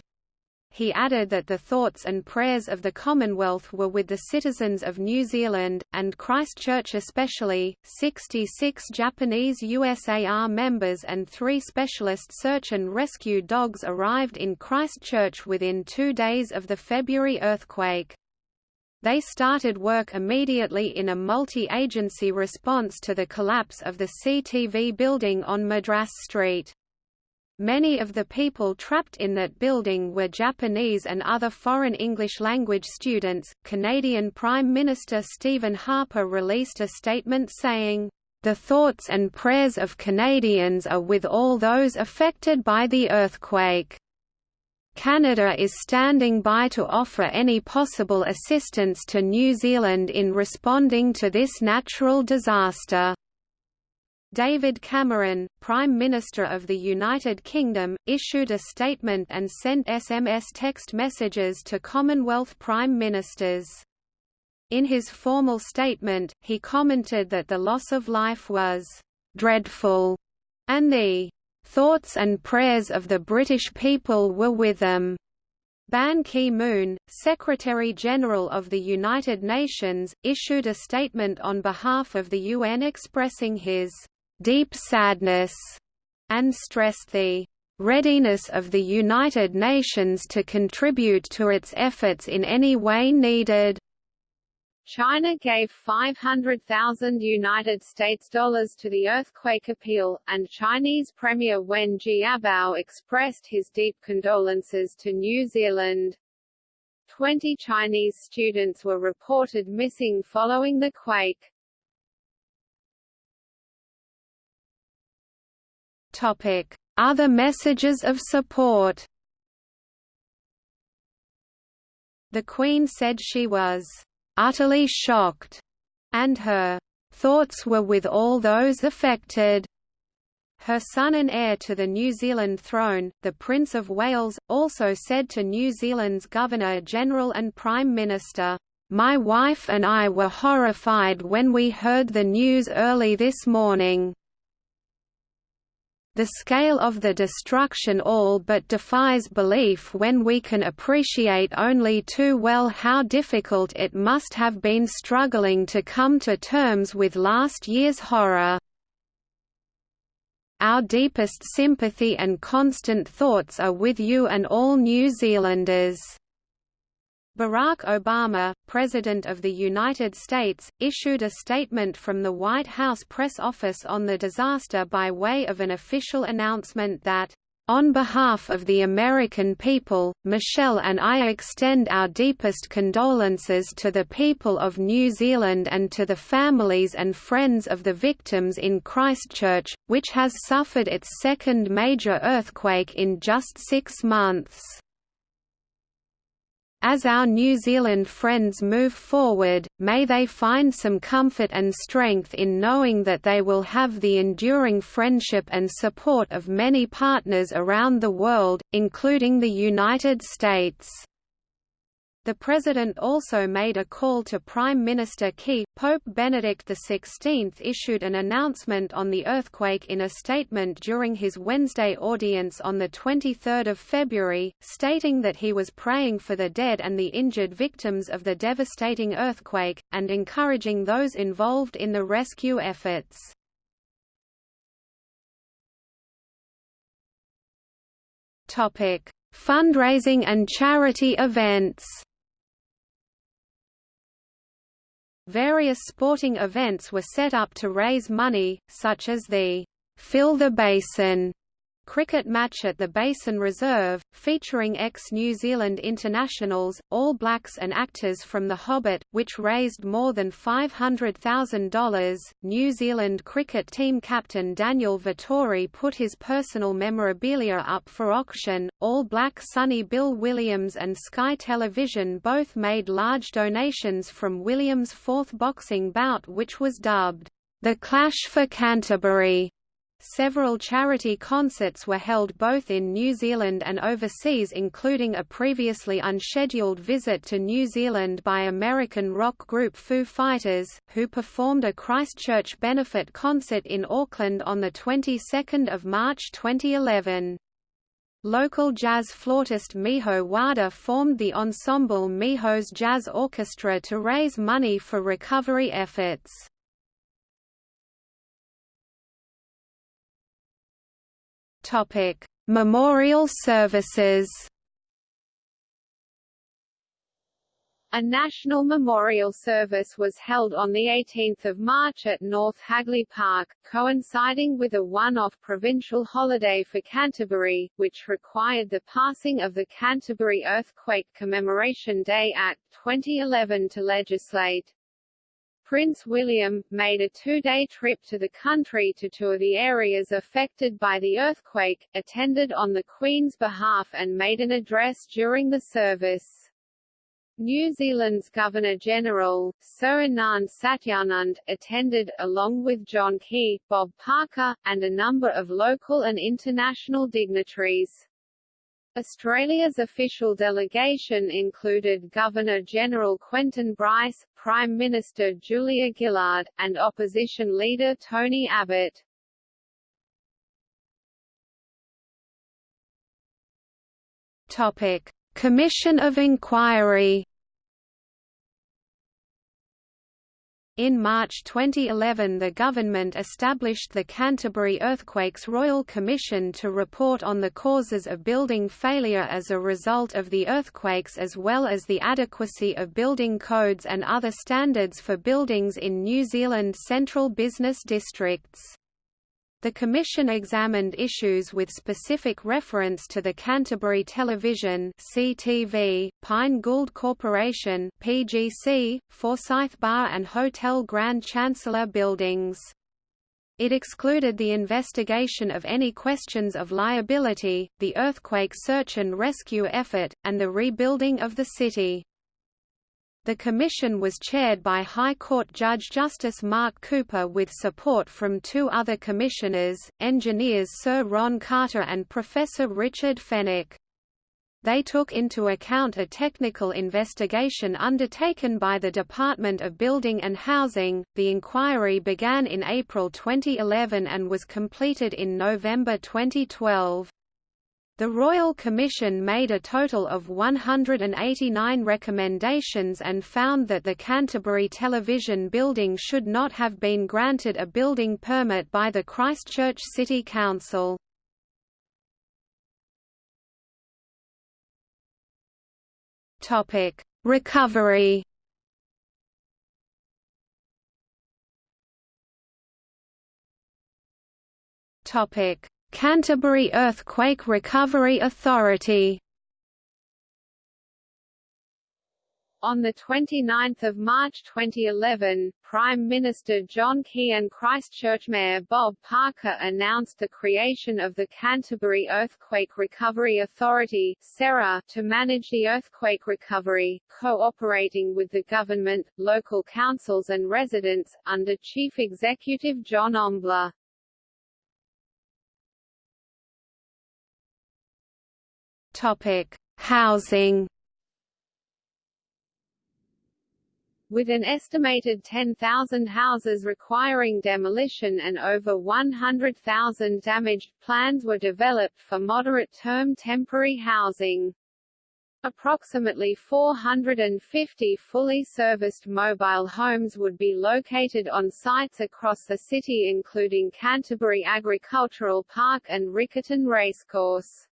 He added that the thoughts and prayers of the Commonwealth were with the citizens of New Zealand, and Christchurch especially. 66 Japanese USAR members and three specialist search and rescue dogs arrived in Christchurch within two days of the February earthquake. They started work immediately in a multi-agency response to the collapse of the CTV building on Madras Street. Many of the people trapped in that building were Japanese and other foreign English language students. Canadian Prime Minister Stephen Harper released a statement saying, The thoughts and prayers of Canadians are with all those affected by the earthquake. Canada is standing by to offer any possible assistance to New Zealand in responding to this natural disaster. David Cameron, Prime Minister of the United Kingdom, issued a statement and sent SMS text messages to Commonwealth Prime Ministers. In his formal statement, he commented that the loss of life was dreadful, and the thoughts and prayers of the British people were with them. Ban Ki-moon, Secretary-General of the United Nations, issued a statement on behalf of the UN expressing his deep sadness, and stressed the readiness of the United Nations to contribute to its efforts in any way needed. China gave 500,000 United States dollars to the earthquake appeal, and Chinese Premier Wen Jiabao expressed his deep condolences to New Zealand. Twenty Chinese students were reported missing following the quake. Other messages of support The Queen said she was utterly shocked, and her thoughts were with all those affected. Her son and heir to the New Zealand throne, the Prince of Wales, also said to New Zealand's Governor-General and Prime Minister, "My wife and I were horrified when we heard the news early this morning. The scale of the destruction all but defies belief when we can appreciate only too well how difficult it must have been struggling to come to terms with last year's horror. Our deepest sympathy and constant thoughts are with you and all New Zealanders. Barack Obama, President of the United States, issued a statement from the White House press office on the disaster by way of an official announcement that, "...on behalf of the American people, Michelle and I extend our deepest condolences to the people of New Zealand and to the families and friends of the victims in Christchurch, which has suffered its second major earthquake in just six months." As our New Zealand friends move forward, may they find some comfort and strength in knowing that they will have the enduring friendship and support of many partners around the world, including the United States. The President also made a call to Prime Minister Key. Pope Benedict XVI issued an announcement on the earthquake in a statement during his Wednesday audience on 23 February, stating that he was praying for the dead and the injured victims of the devastating earthquake, and encouraging those involved in the rescue efforts. Fundraising and charity events Various sporting events were set up to raise money, such as the Fill the Basin cricket match at the Basin Reserve, featuring ex-New Zealand internationals, All Blacks and actors from The Hobbit, which raised more than $500,000. New Zealand cricket team captain Daniel Vettori put his personal memorabilia up for auction. All Black Sonny Bill Williams and Sky Television both made large donations from Williams' fourth boxing bout which was dubbed, The Clash for Canterbury. Several charity concerts were held both in New Zealand and overseas including a previously unscheduled visit to New Zealand by American rock group Foo Fighters, who performed a Christchurch benefit concert in Auckland on the 22nd of March 2011. Local jazz flautist Miho Wada formed the ensemble Miho's Jazz Orchestra to raise money for recovery efforts. Topic: Memorial services. A national memorial service was held on 18 March at North Hagley Park, coinciding with a one-off provincial holiday for Canterbury, which required the passing of the Canterbury Earthquake Commemoration Day Act 2011 to legislate. Prince William, made a two-day trip to the country to tour the areas affected by the earthquake, attended on the Queen's behalf and made an address during the service. New Zealand's Governor-General, Sir Anand Satyanand, attended, along with John Key, Bob Parker, and a number of local and international dignitaries. Australia's official delegation included Governor-General Quentin Bryce, Prime Minister Julia Gillard, and opposition leader Tony Abbott. Topic: Commission of Inquiry In March 2011 the government established the Canterbury Earthquakes Royal Commission to report on the causes of building failure as a result of the earthquakes as well as the adequacy of building codes and other standards for buildings in New Zealand central business districts. The Commission examined issues with specific reference to the Canterbury Television (CTV), Pyne Gould Corporation (PGC), Forsyth Barr and Hotel Grand Chancellor buildings. It excluded the investigation of any questions of liability, the earthquake search and rescue effort, and the rebuilding of the city. The commission was chaired by High Court Judge Justice Mark Cooper with support from two other commissioners, engineers Sir Ron Carter and Professor Richard Fenwick. They took into account a technical investigation undertaken by the Department of Building and Housing. The inquiry began in April 2011 and was completed in November 2012. The Royal Commission made a total of 189 recommendations and found that the Canterbury Television Building should not have been granted a building permit by the Christchurch City Council. Recovery Topic Canterbury Earthquake Recovery Authority On 29 March 2011, Prime Minister John Key and Christchurch Mayor Bob Parker announced the creation of the Canterbury Earthquake Recovery Authority to manage the earthquake recovery, cooperating with the government, local councils and residents, under Chief Executive John Ombler. Topic: Housing. With an estimated 10,000 houses requiring demolition and over 100,000 damaged, plans were developed for moderate-term temporary housing. Approximately 450 fully serviced mobile homes would be located on sites across the city including Canterbury Agricultural Park and Riccarton Racecourse.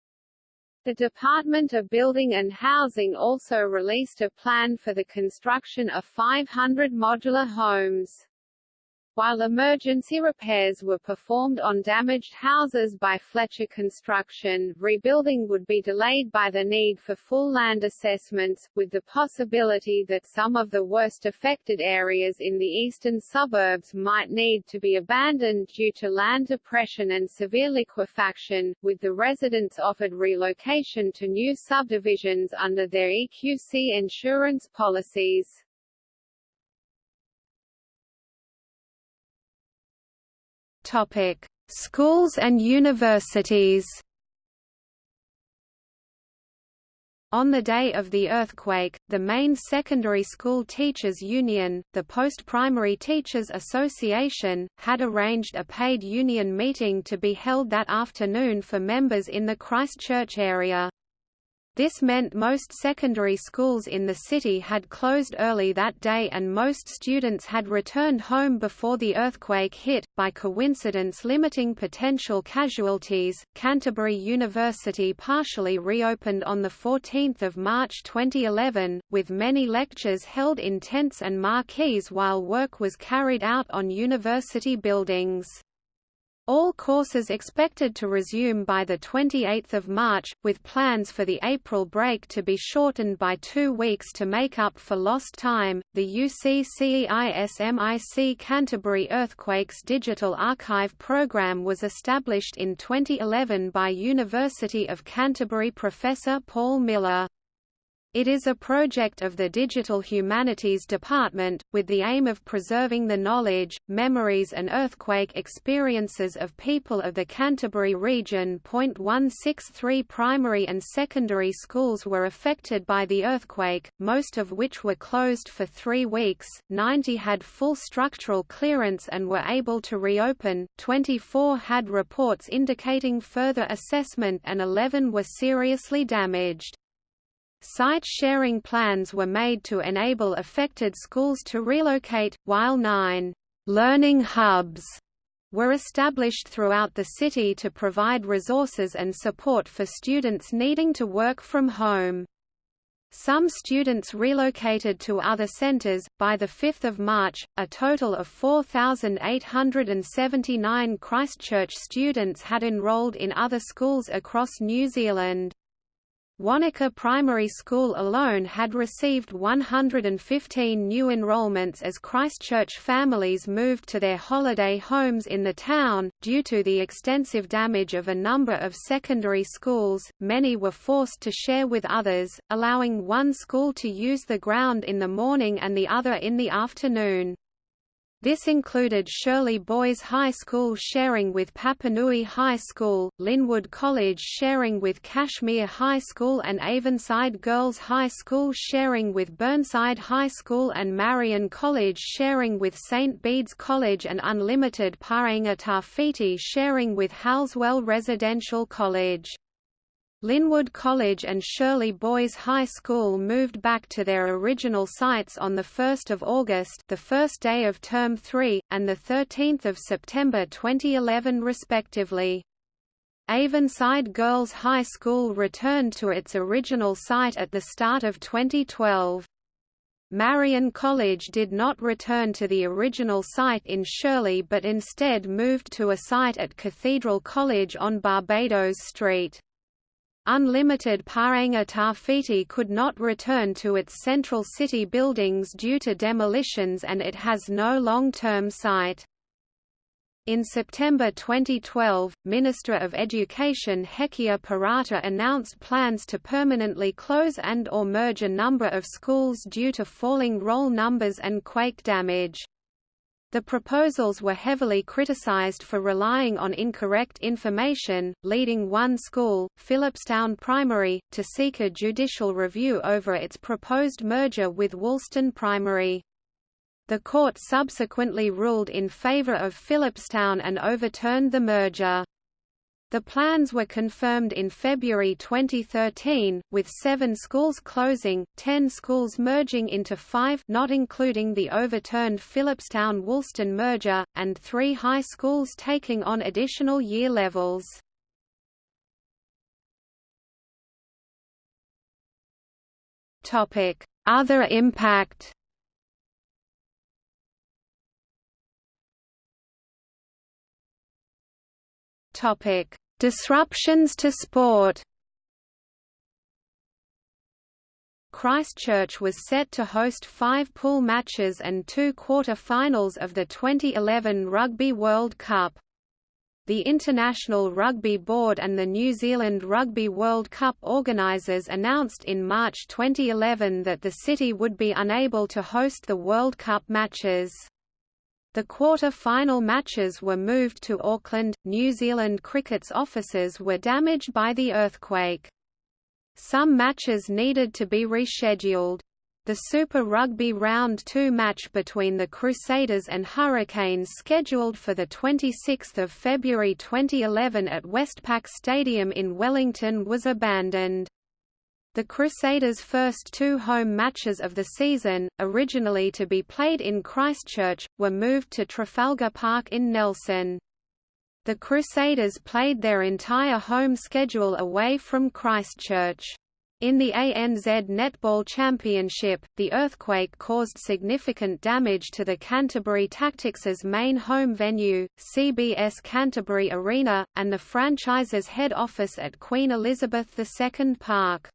The Department of Building and Housing also released a plan for the construction of 500 modular homes. While emergency repairs were performed on damaged houses by Fletcher Construction, rebuilding would be delayed by the need for full land assessments, with the possibility that some of the worst affected areas in the eastern suburbs might need to be abandoned due to land depression and severe liquefaction, with the residents offered relocation to new subdivisions under their EQC insurance policies. Topic: Schools and universities. On the day of the earthquake, the main secondary school teachers union, the Post-Primary Teachers Association, had arranged a paid union meeting to be held that afternoon for members in the Christchurch area. This meant most secondary schools in the city had closed early that day and most students had returned home before the earthquake hit, by coincidence limiting potential casualties. Canterbury University partially reopened on 14 March 2011, with many lectures held in tents and marquees while work was carried out on university buildings. All courses expected to resume by 28 March, with plans for the April break to be shortened by two weeks to make up for lost time. The UCCEISMIC Canterbury Earthquakes Digital Archive program was established in 2011 by University of Canterbury professor Paul Miller. It is a project of the Digital Humanities Department, with the aim of preserving the knowledge, memories and earthquake experiences of people of the Canterbury region. 163 primary and secondary schools were affected by the earthquake, most of which were closed for three weeks, 90 had full structural clearance and were able to reopen, 24 had reports indicating further assessment and 11 were seriously damaged. Site sharing plans were made to enable affected schools to relocate, while nine learning hubs were established throughout the city to provide resources and support for students needing to work from home. Some students relocated to other centres. By the 5th of March, a total of 4,879 Christchurch students had enrolled in other schools across New Zealand. Wanaka Primary School alone had received 115 new enrolments as Christchurch families moved to their holiday homes in the town. Due to the extensive damage of a number of secondary schools, many were forced to share with others, allowing one school to use the ground in the morning and the other in the afternoon. This included Shirley Boys High School sharing with Papanui High School, Linwood College sharing with Cashmere High School and Avonside Girls High School sharing with Burnside High School and Marian College sharing with St. Bede's College and Unlimited Paenga Tawhiti sharing with Halswell Residential College. Linwood College and Shirley Boys High School moved back to their original sites on 1 August the first day of Term 3, and 13 September 2011 respectively. Avonside Girls High School returned to its original site at the start of 2012. Marian College did not return to the original site in Shirley but instead moved to a site at Cathedral College on Barbados Street. Unlimited Paenga Tawhiti could not return to its central city buildings due to demolitions and it has no long-term site. In September 2012, Minister of Education Hekia Parata announced plans to permanently close and or merge a number of schools due to falling roll numbers and quake damage. The proposals were heavily criticized for relying on incorrect information, leading one school, Phillipstown Primary, to seek a judicial review over its proposed merger with Woolston Primary. The court subsequently ruled in favor of Phillipstown and overturned the merger. The plans were confirmed in February 2013, with seven schools closing, ten schools merging into five not including the overturned Phillipstown-Woolston merger, and three high schools taking on additional year levels. Other impact Topic: Disruptions to sport. Christchurch was set to host five pool matches and two quarter-finals of the 2011 Rugby World Cup. The International Rugby Board and the New Zealand Rugby World Cup organisers announced in March 2011 that the city would be unable to host the World Cup matches. The quarter-final matches were moved to Auckland. New Zealand Cricket's offices were damaged by the earthquake. Some matches needed to be rescheduled. The Super Rugby Round 2 match between the Crusaders and Hurricanes scheduled for 26 February 2011 at Westpac Stadium in Wellington was abandoned. The Crusaders' first two home matches of the season, originally to be played in Christchurch, were moved to Trafalgar Park in Nelson. The Crusaders played their entire home schedule away from Christchurch. In the ANZ Netball Championship, the earthquake caused significant damage to the Canterbury Tactics' main home venue, CBS Canterbury Arena, and the franchise's head office at Queen Elizabeth II Park.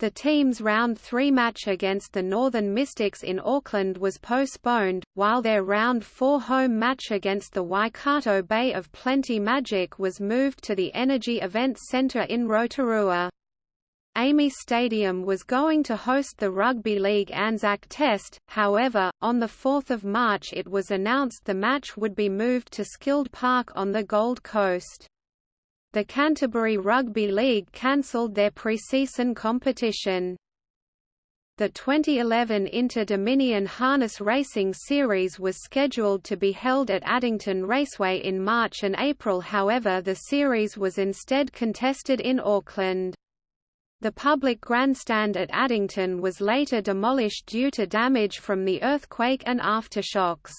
The team's round three match against the Northern Mystics in Auckland was postponed, while their round four home match against the Waikato Bay of Plenty Magic was moved to the Energy Events Centre in Rotorua. AAMI Stadium was going to host the Rugby League Anzac Test, however, on 4 March it was announced the match would be moved to Skilled Park on the Gold Coast. The Canterbury Rugby League cancelled their pre-season competition. The 2011 Inter-Dominion Harness Racing Series was scheduled to be held at Addington Raceway in March and April however the series was instead contested in Auckland. The public grandstand at Addington was later demolished due to damage from the earthquake and aftershocks.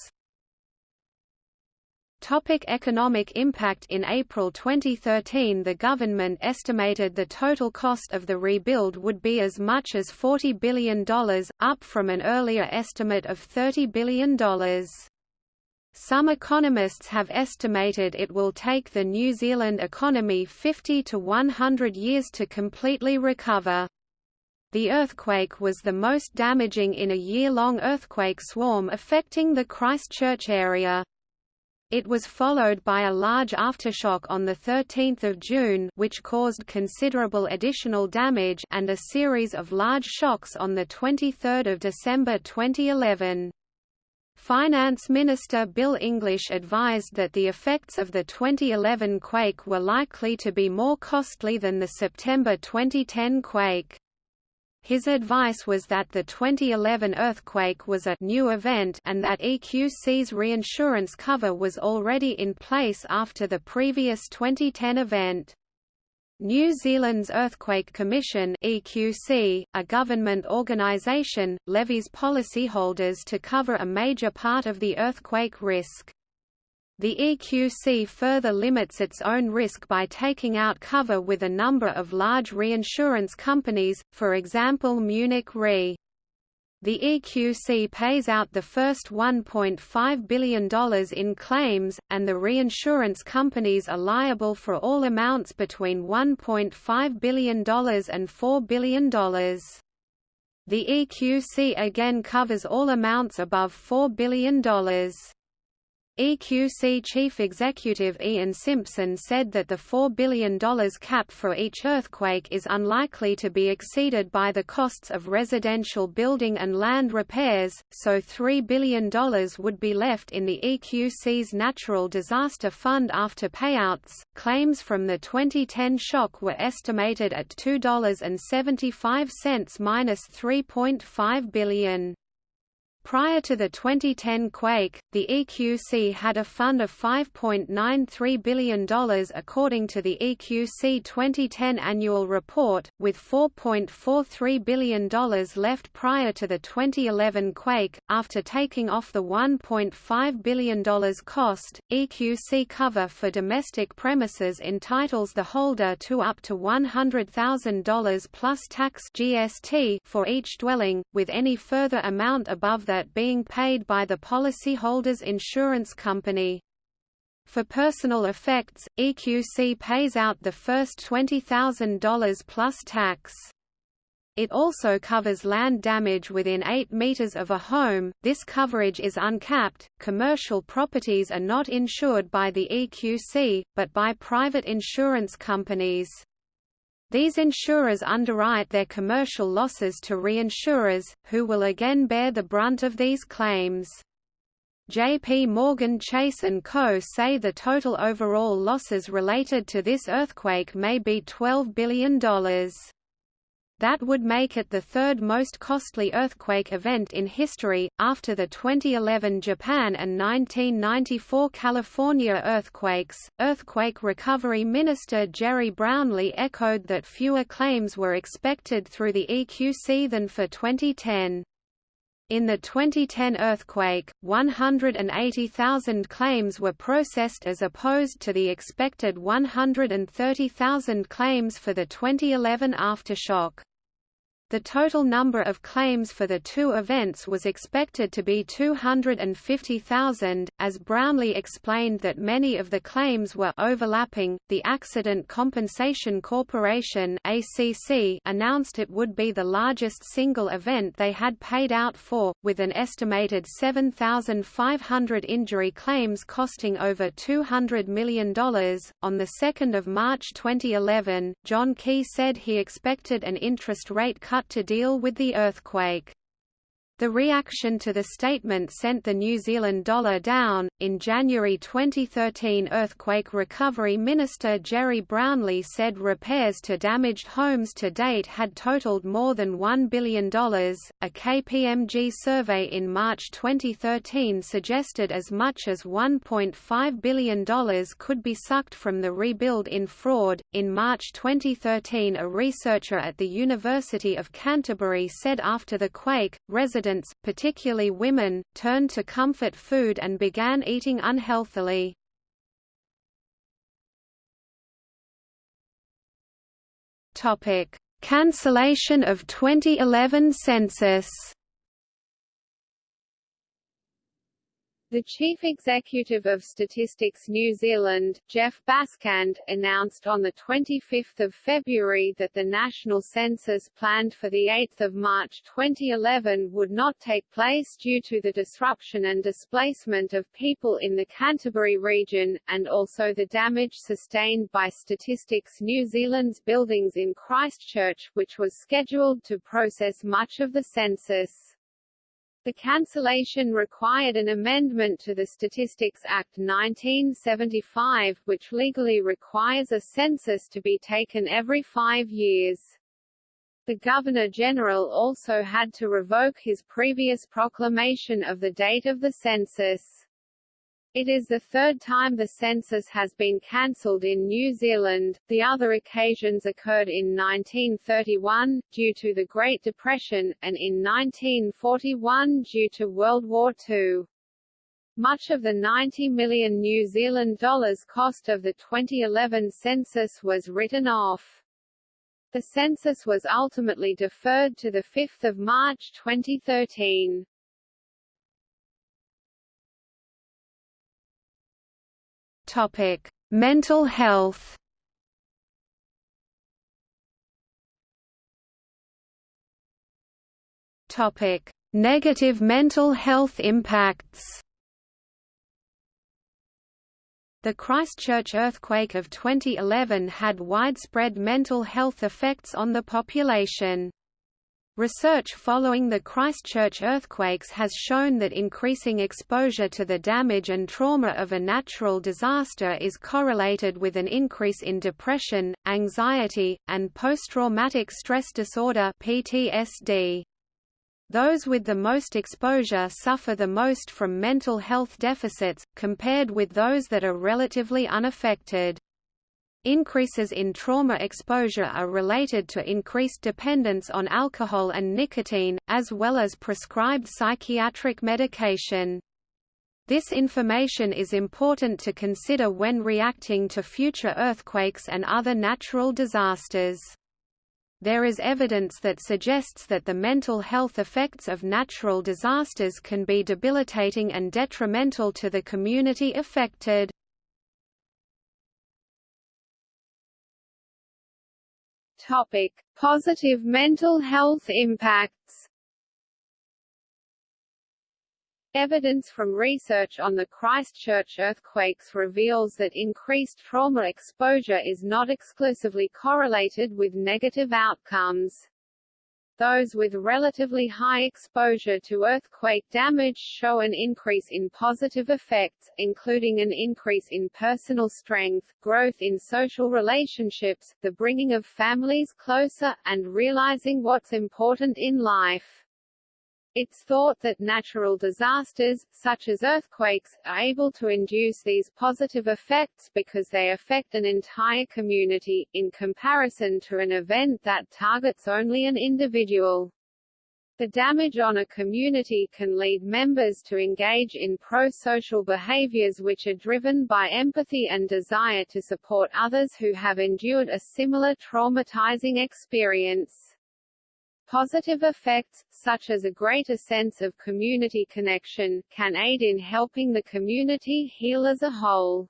Topic economic impact In April 2013 the government estimated the total cost of the rebuild would be as much as $40 billion, up from an earlier estimate of $30 billion. Some economists have estimated it will take the New Zealand economy 50 to 100 years to completely recover. The earthquake was the most damaging in a year-long earthquake swarm affecting the Christchurch area. It was followed by a large aftershock on 13 June which caused considerable additional damage and a series of large shocks on 23 December 2011. Finance Minister Bill English advised that the effects of the 2011 quake were likely to be more costly than the September 2010 quake. His advice was that the 2011 earthquake was a new event and that EQC's reinsurance cover was already in place after the previous 2010 event. New Zealand's Earthquake Commission EQC, a government organisation, levies policyholders to cover a major part of the earthquake risk. The EQC further limits its own risk by taking out cover with a number of large reinsurance companies, for example Munich Re. The EQC pays out the first $1.5 billion in claims, and the reinsurance companies are liable for all amounts between $1.5 billion and $4 billion. The EQC again covers all amounts above $4 billion. EQC Chief Executive Ian Simpson said that the $4 billion cap for each earthquake is unlikely to be exceeded by the costs of residential building and land repairs, so $3 billion would be left in the EQC's Natural Disaster Fund after payouts. Claims from the 2010 shock were estimated at $2.75 minus $3.5 billion. Prior to the 2010 quake, the EQC had a fund of $5.93 billion according to the EQC 2010 annual report, with $4.43 billion left prior to the 2011 quake. After taking off the $1.5 billion cost, EQC cover for domestic premises entitles the holder to up to $100,000 plus tax GST for each dwelling, with any further amount above that being paid by the policyholder's insurance company. For personal effects, EQC pays out the first $20,000 plus tax. It also covers land damage within 8 meters of a home. This coverage is uncapped. Commercial properties are not insured by the EQC, but by private insurance companies. These insurers underwrite their commercial losses to reinsurers, who will again bear the brunt of these claims. JP Morgan Chase & Co. say the total overall losses related to this earthquake may be $12 billion. That would make it the third most costly earthquake event in history, after the 2011 Japan and 1994 California earthquakes. Earthquake Recovery Minister Gerry Brownlee echoed that fewer claims were expected through the EQC than for 2010. In the 2010 earthquake, 180,000 claims were processed as opposed to the expected 130,000 claims for the 2011 aftershock. The total number of claims for the two events was expected to be 250,000, as Brownlee explained that many of the claims were overlapping. The Accident Compensation Corporation (ACC) announced it would be the largest single event they had paid out for, with an estimated 7,500 injury claims costing over $200 million. On the 2nd of March 2011, John Key said he expected an interest rate cut to deal with the earthquake. The reaction to the statement sent the New Zealand dollar down. In January 2013, earthquake recovery minister Gerry Brownlee said repairs to damaged homes to date had totaled more than $1 billion. A KPMG survey in March 2013 suggested as much as $1.5 billion could be sucked from the rebuild in fraud. In March 2013, a researcher at the University of Canterbury said after the quake, residents particularly women, turned to comfort food and began eating unhealthily. Cancellation of 2011 census The chief executive of Statistics New Zealand, Geoff Bascand, announced on 25 February that the national census planned for 8 March 2011 would not take place due to the disruption and displacement of people in the Canterbury region, and also the damage sustained by Statistics New Zealand's buildings in Christchurch, which was scheduled to process much of the census. The cancellation required an amendment to the Statistics Act 1975, which legally requires a census to be taken every five years. The Governor-General also had to revoke his previous proclamation of the date of the census. It is the third time the census has been cancelled in New Zealand, the other occasions occurred in 1931, due to the Great Depression, and in 1941 due to World War II. Much of the 90 million New Zealand dollars cost of the 2011 census was written off. The census was ultimately deferred to 5 March 2013. Topic: Mental health. Topic: Negative mental health impacts. The Christchurch earthquake of 2011 had widespread mental health effects on the population. Research following the Christchurch earthquakes has shown that increasing exposure to the damage and trauma of a natural disaster is correlated with an increase in depression, anxiety, and post-traumatic stress disorder (PTSD). Those with the most exposure suffer the most from mental health deficits, compared with those that are relatively unaffected. Increases in trauma exposure are related to increased dependence on alcohol and nicotine, as well as prescribed psychiatric medication. This information is important to consider when reacting to future earthquakes and other natural disasters there is evidence that suggests that the mental health effects of natural disasters can be debilitating and detrimental to the community affected. Topic: Positive mental health impacts. Evidence from research on the Christchurch earthquakes reveals that increased trauma exposure is not exclusively correlated with negative outcomes. Those with relatively high exposure to earthquake damage show an increase in positive effects, including an increase in personal strength, growth in social relationships, the bringing of families closer, and realizing what's important in life. It's thought that natural disasters, such as earthquakes, are able to induce these positive effects because they affect an entire community, in comparison to an event that targets only an individual. The damage on a community can lead members to engage in pro-social behaviors which are driven by empathy and desire to support others who have endured a similar traumatizing experience. Positive effects, such as a greater sense of community connection, can aid in helping the community heal as a whole.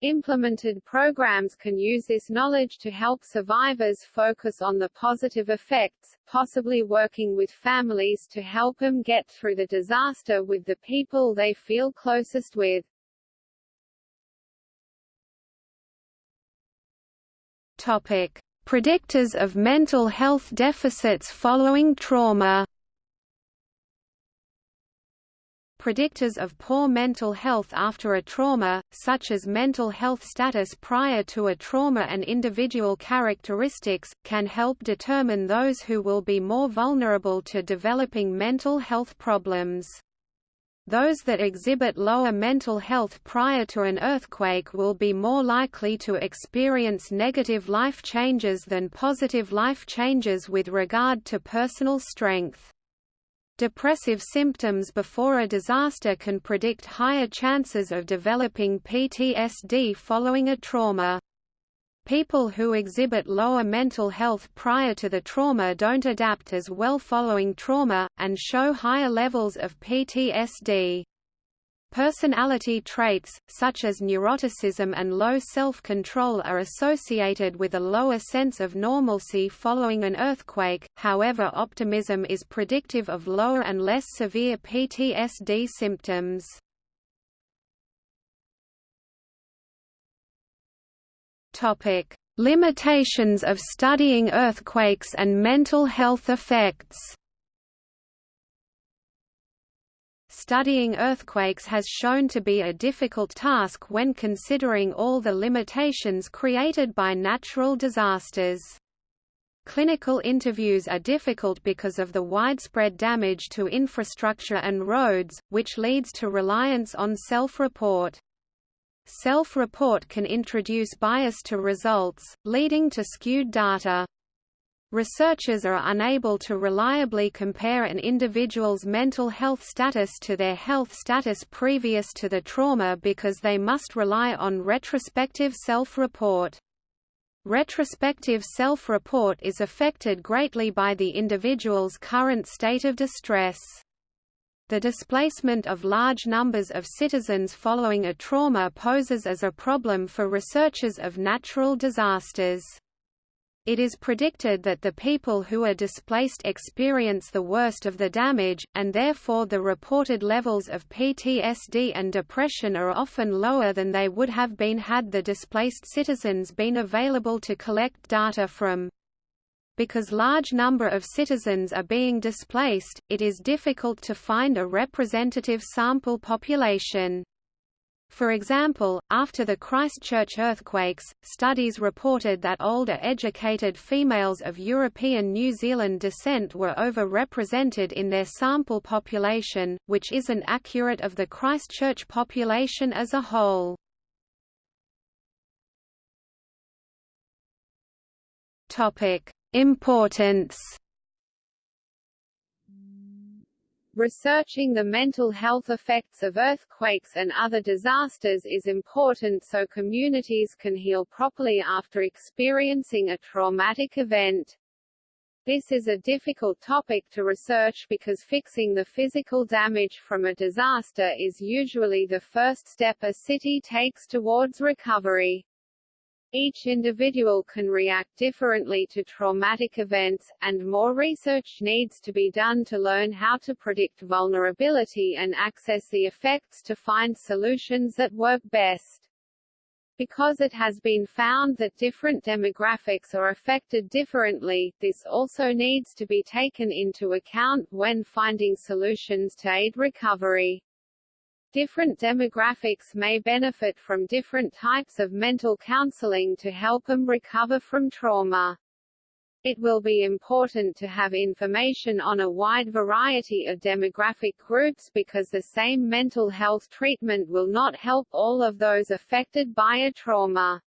Implemented programs can use this knowledge to help survivors focus on the positive effects, possibly working with families to help them get through the disaster with the people they feel closest with. Topic: Predictors of mental health deficits following trauma Predictors of poor mental health after a trauma, such as mental health status prior to a trauma and individual characteristics, can help determine those who will be more vulnerable to developing mental health problems. Those that exhibit lower mental health prior to an earthquake will be more likely to experience negative life changes than positive life changes with regard to personal strength. Depressive symptoms before a disaster can predict higher chances of developing PTSD following a trauma. People who exhibit lower mental health prior to the trauma don't adapt as well following trauma, and show higher levels of PTSD. Personality traits, such as neuroticism and low self-control are associated with a lower sense of normalcy following an earthquake, however optimism is predictive of lower and less severe PTSD symptoms. Topic: Limitations of studying earthquakes and mental health effects. Studying earthquakes has shown to be a difficult task when considering all the limitations created by natural disasters. Clinical interviews are difficult because of the widespread damage to infrastructure and roads, which leads to reliance on self-report. Self-report can introduce bias to results, leading to skewed data. Researchers are unable to reliably compare an individual's mental health status to their health status previous to the trauma because they must rely on retrospective self-report. Retrospective self-report is affected greatly by the individual's current state of distress. The displacement of large numbers of citizens following a trauma poses as a problem for researchers of natural disasters. It is predicted that the people who are displaced experience the worst of the damage, and therefore the reported levels of PTSD and depression are often lower than they would have been had the displaced citizens been available to collect data from. Because large number of citizens are being displaced, it is difficult to find a representative sample population. For example, after the Christchurch earthquakes, studies reported that older educated females of European New Zealand descent were over-represented in their sample population, which isn't accurate of the Christchurch population as a whole. Importance Researching the mental health effects of earthquakes and other disasters is important so communities can heal properly after experiencing a traumatic event. This is a difficult topic to research because fixing the physical damage from a disaster is usually the first step a city takes towards recovery. Each individual can react differently to traumatic events, and more research needs to be done to learn how to predict vulnerability and access the effects to find solutions that work best. Because it has been found that different demographics are affected differently, this also needs to be taken into account when finding solutions to aid recovery. Different demographics may benefit from different types of mental counseling to help them recover from trauma. It will be important to have information on a wide variety of demographic groups because the same mental health treatment will not help all of those affected by a trauma.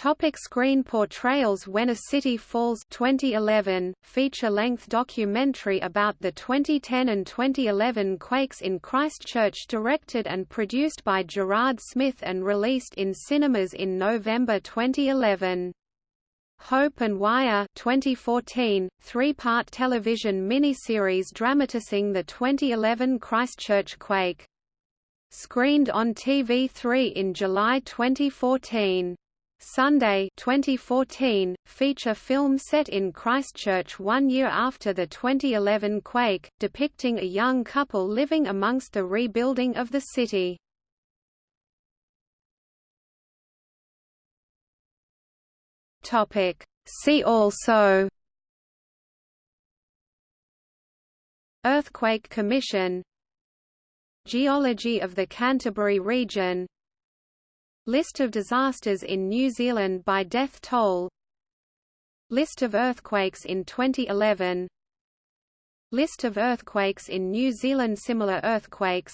Topic screen portrayals When a City Falls 2011, feature-length documentary about the 2010 and 2011 quakes in Christchurch directed and produced by Gerard Smith and released in cinemas in November 2011. Hope and Wire 2014, three-part television miniseries dramatising the 2011 Christchurch quake. Screened on TV3 in July 2014. Sunday 2014, feature film set in Christchurch one year after the 2011 quake, depicting a young couple living amongst the rebuilding of the city. See also. Earthquake Commission. Geology of the Canterbury region List of disasters in New Zealand by death toll. List of earthquakes in 2011 List of earthquakes in New Zealand Similar earthquakes.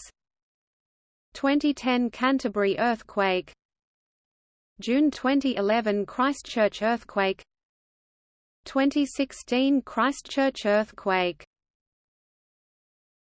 2010 Canterbury earthquake. June 2011 Christchurch earthquake. 2016 Christchurch earthquake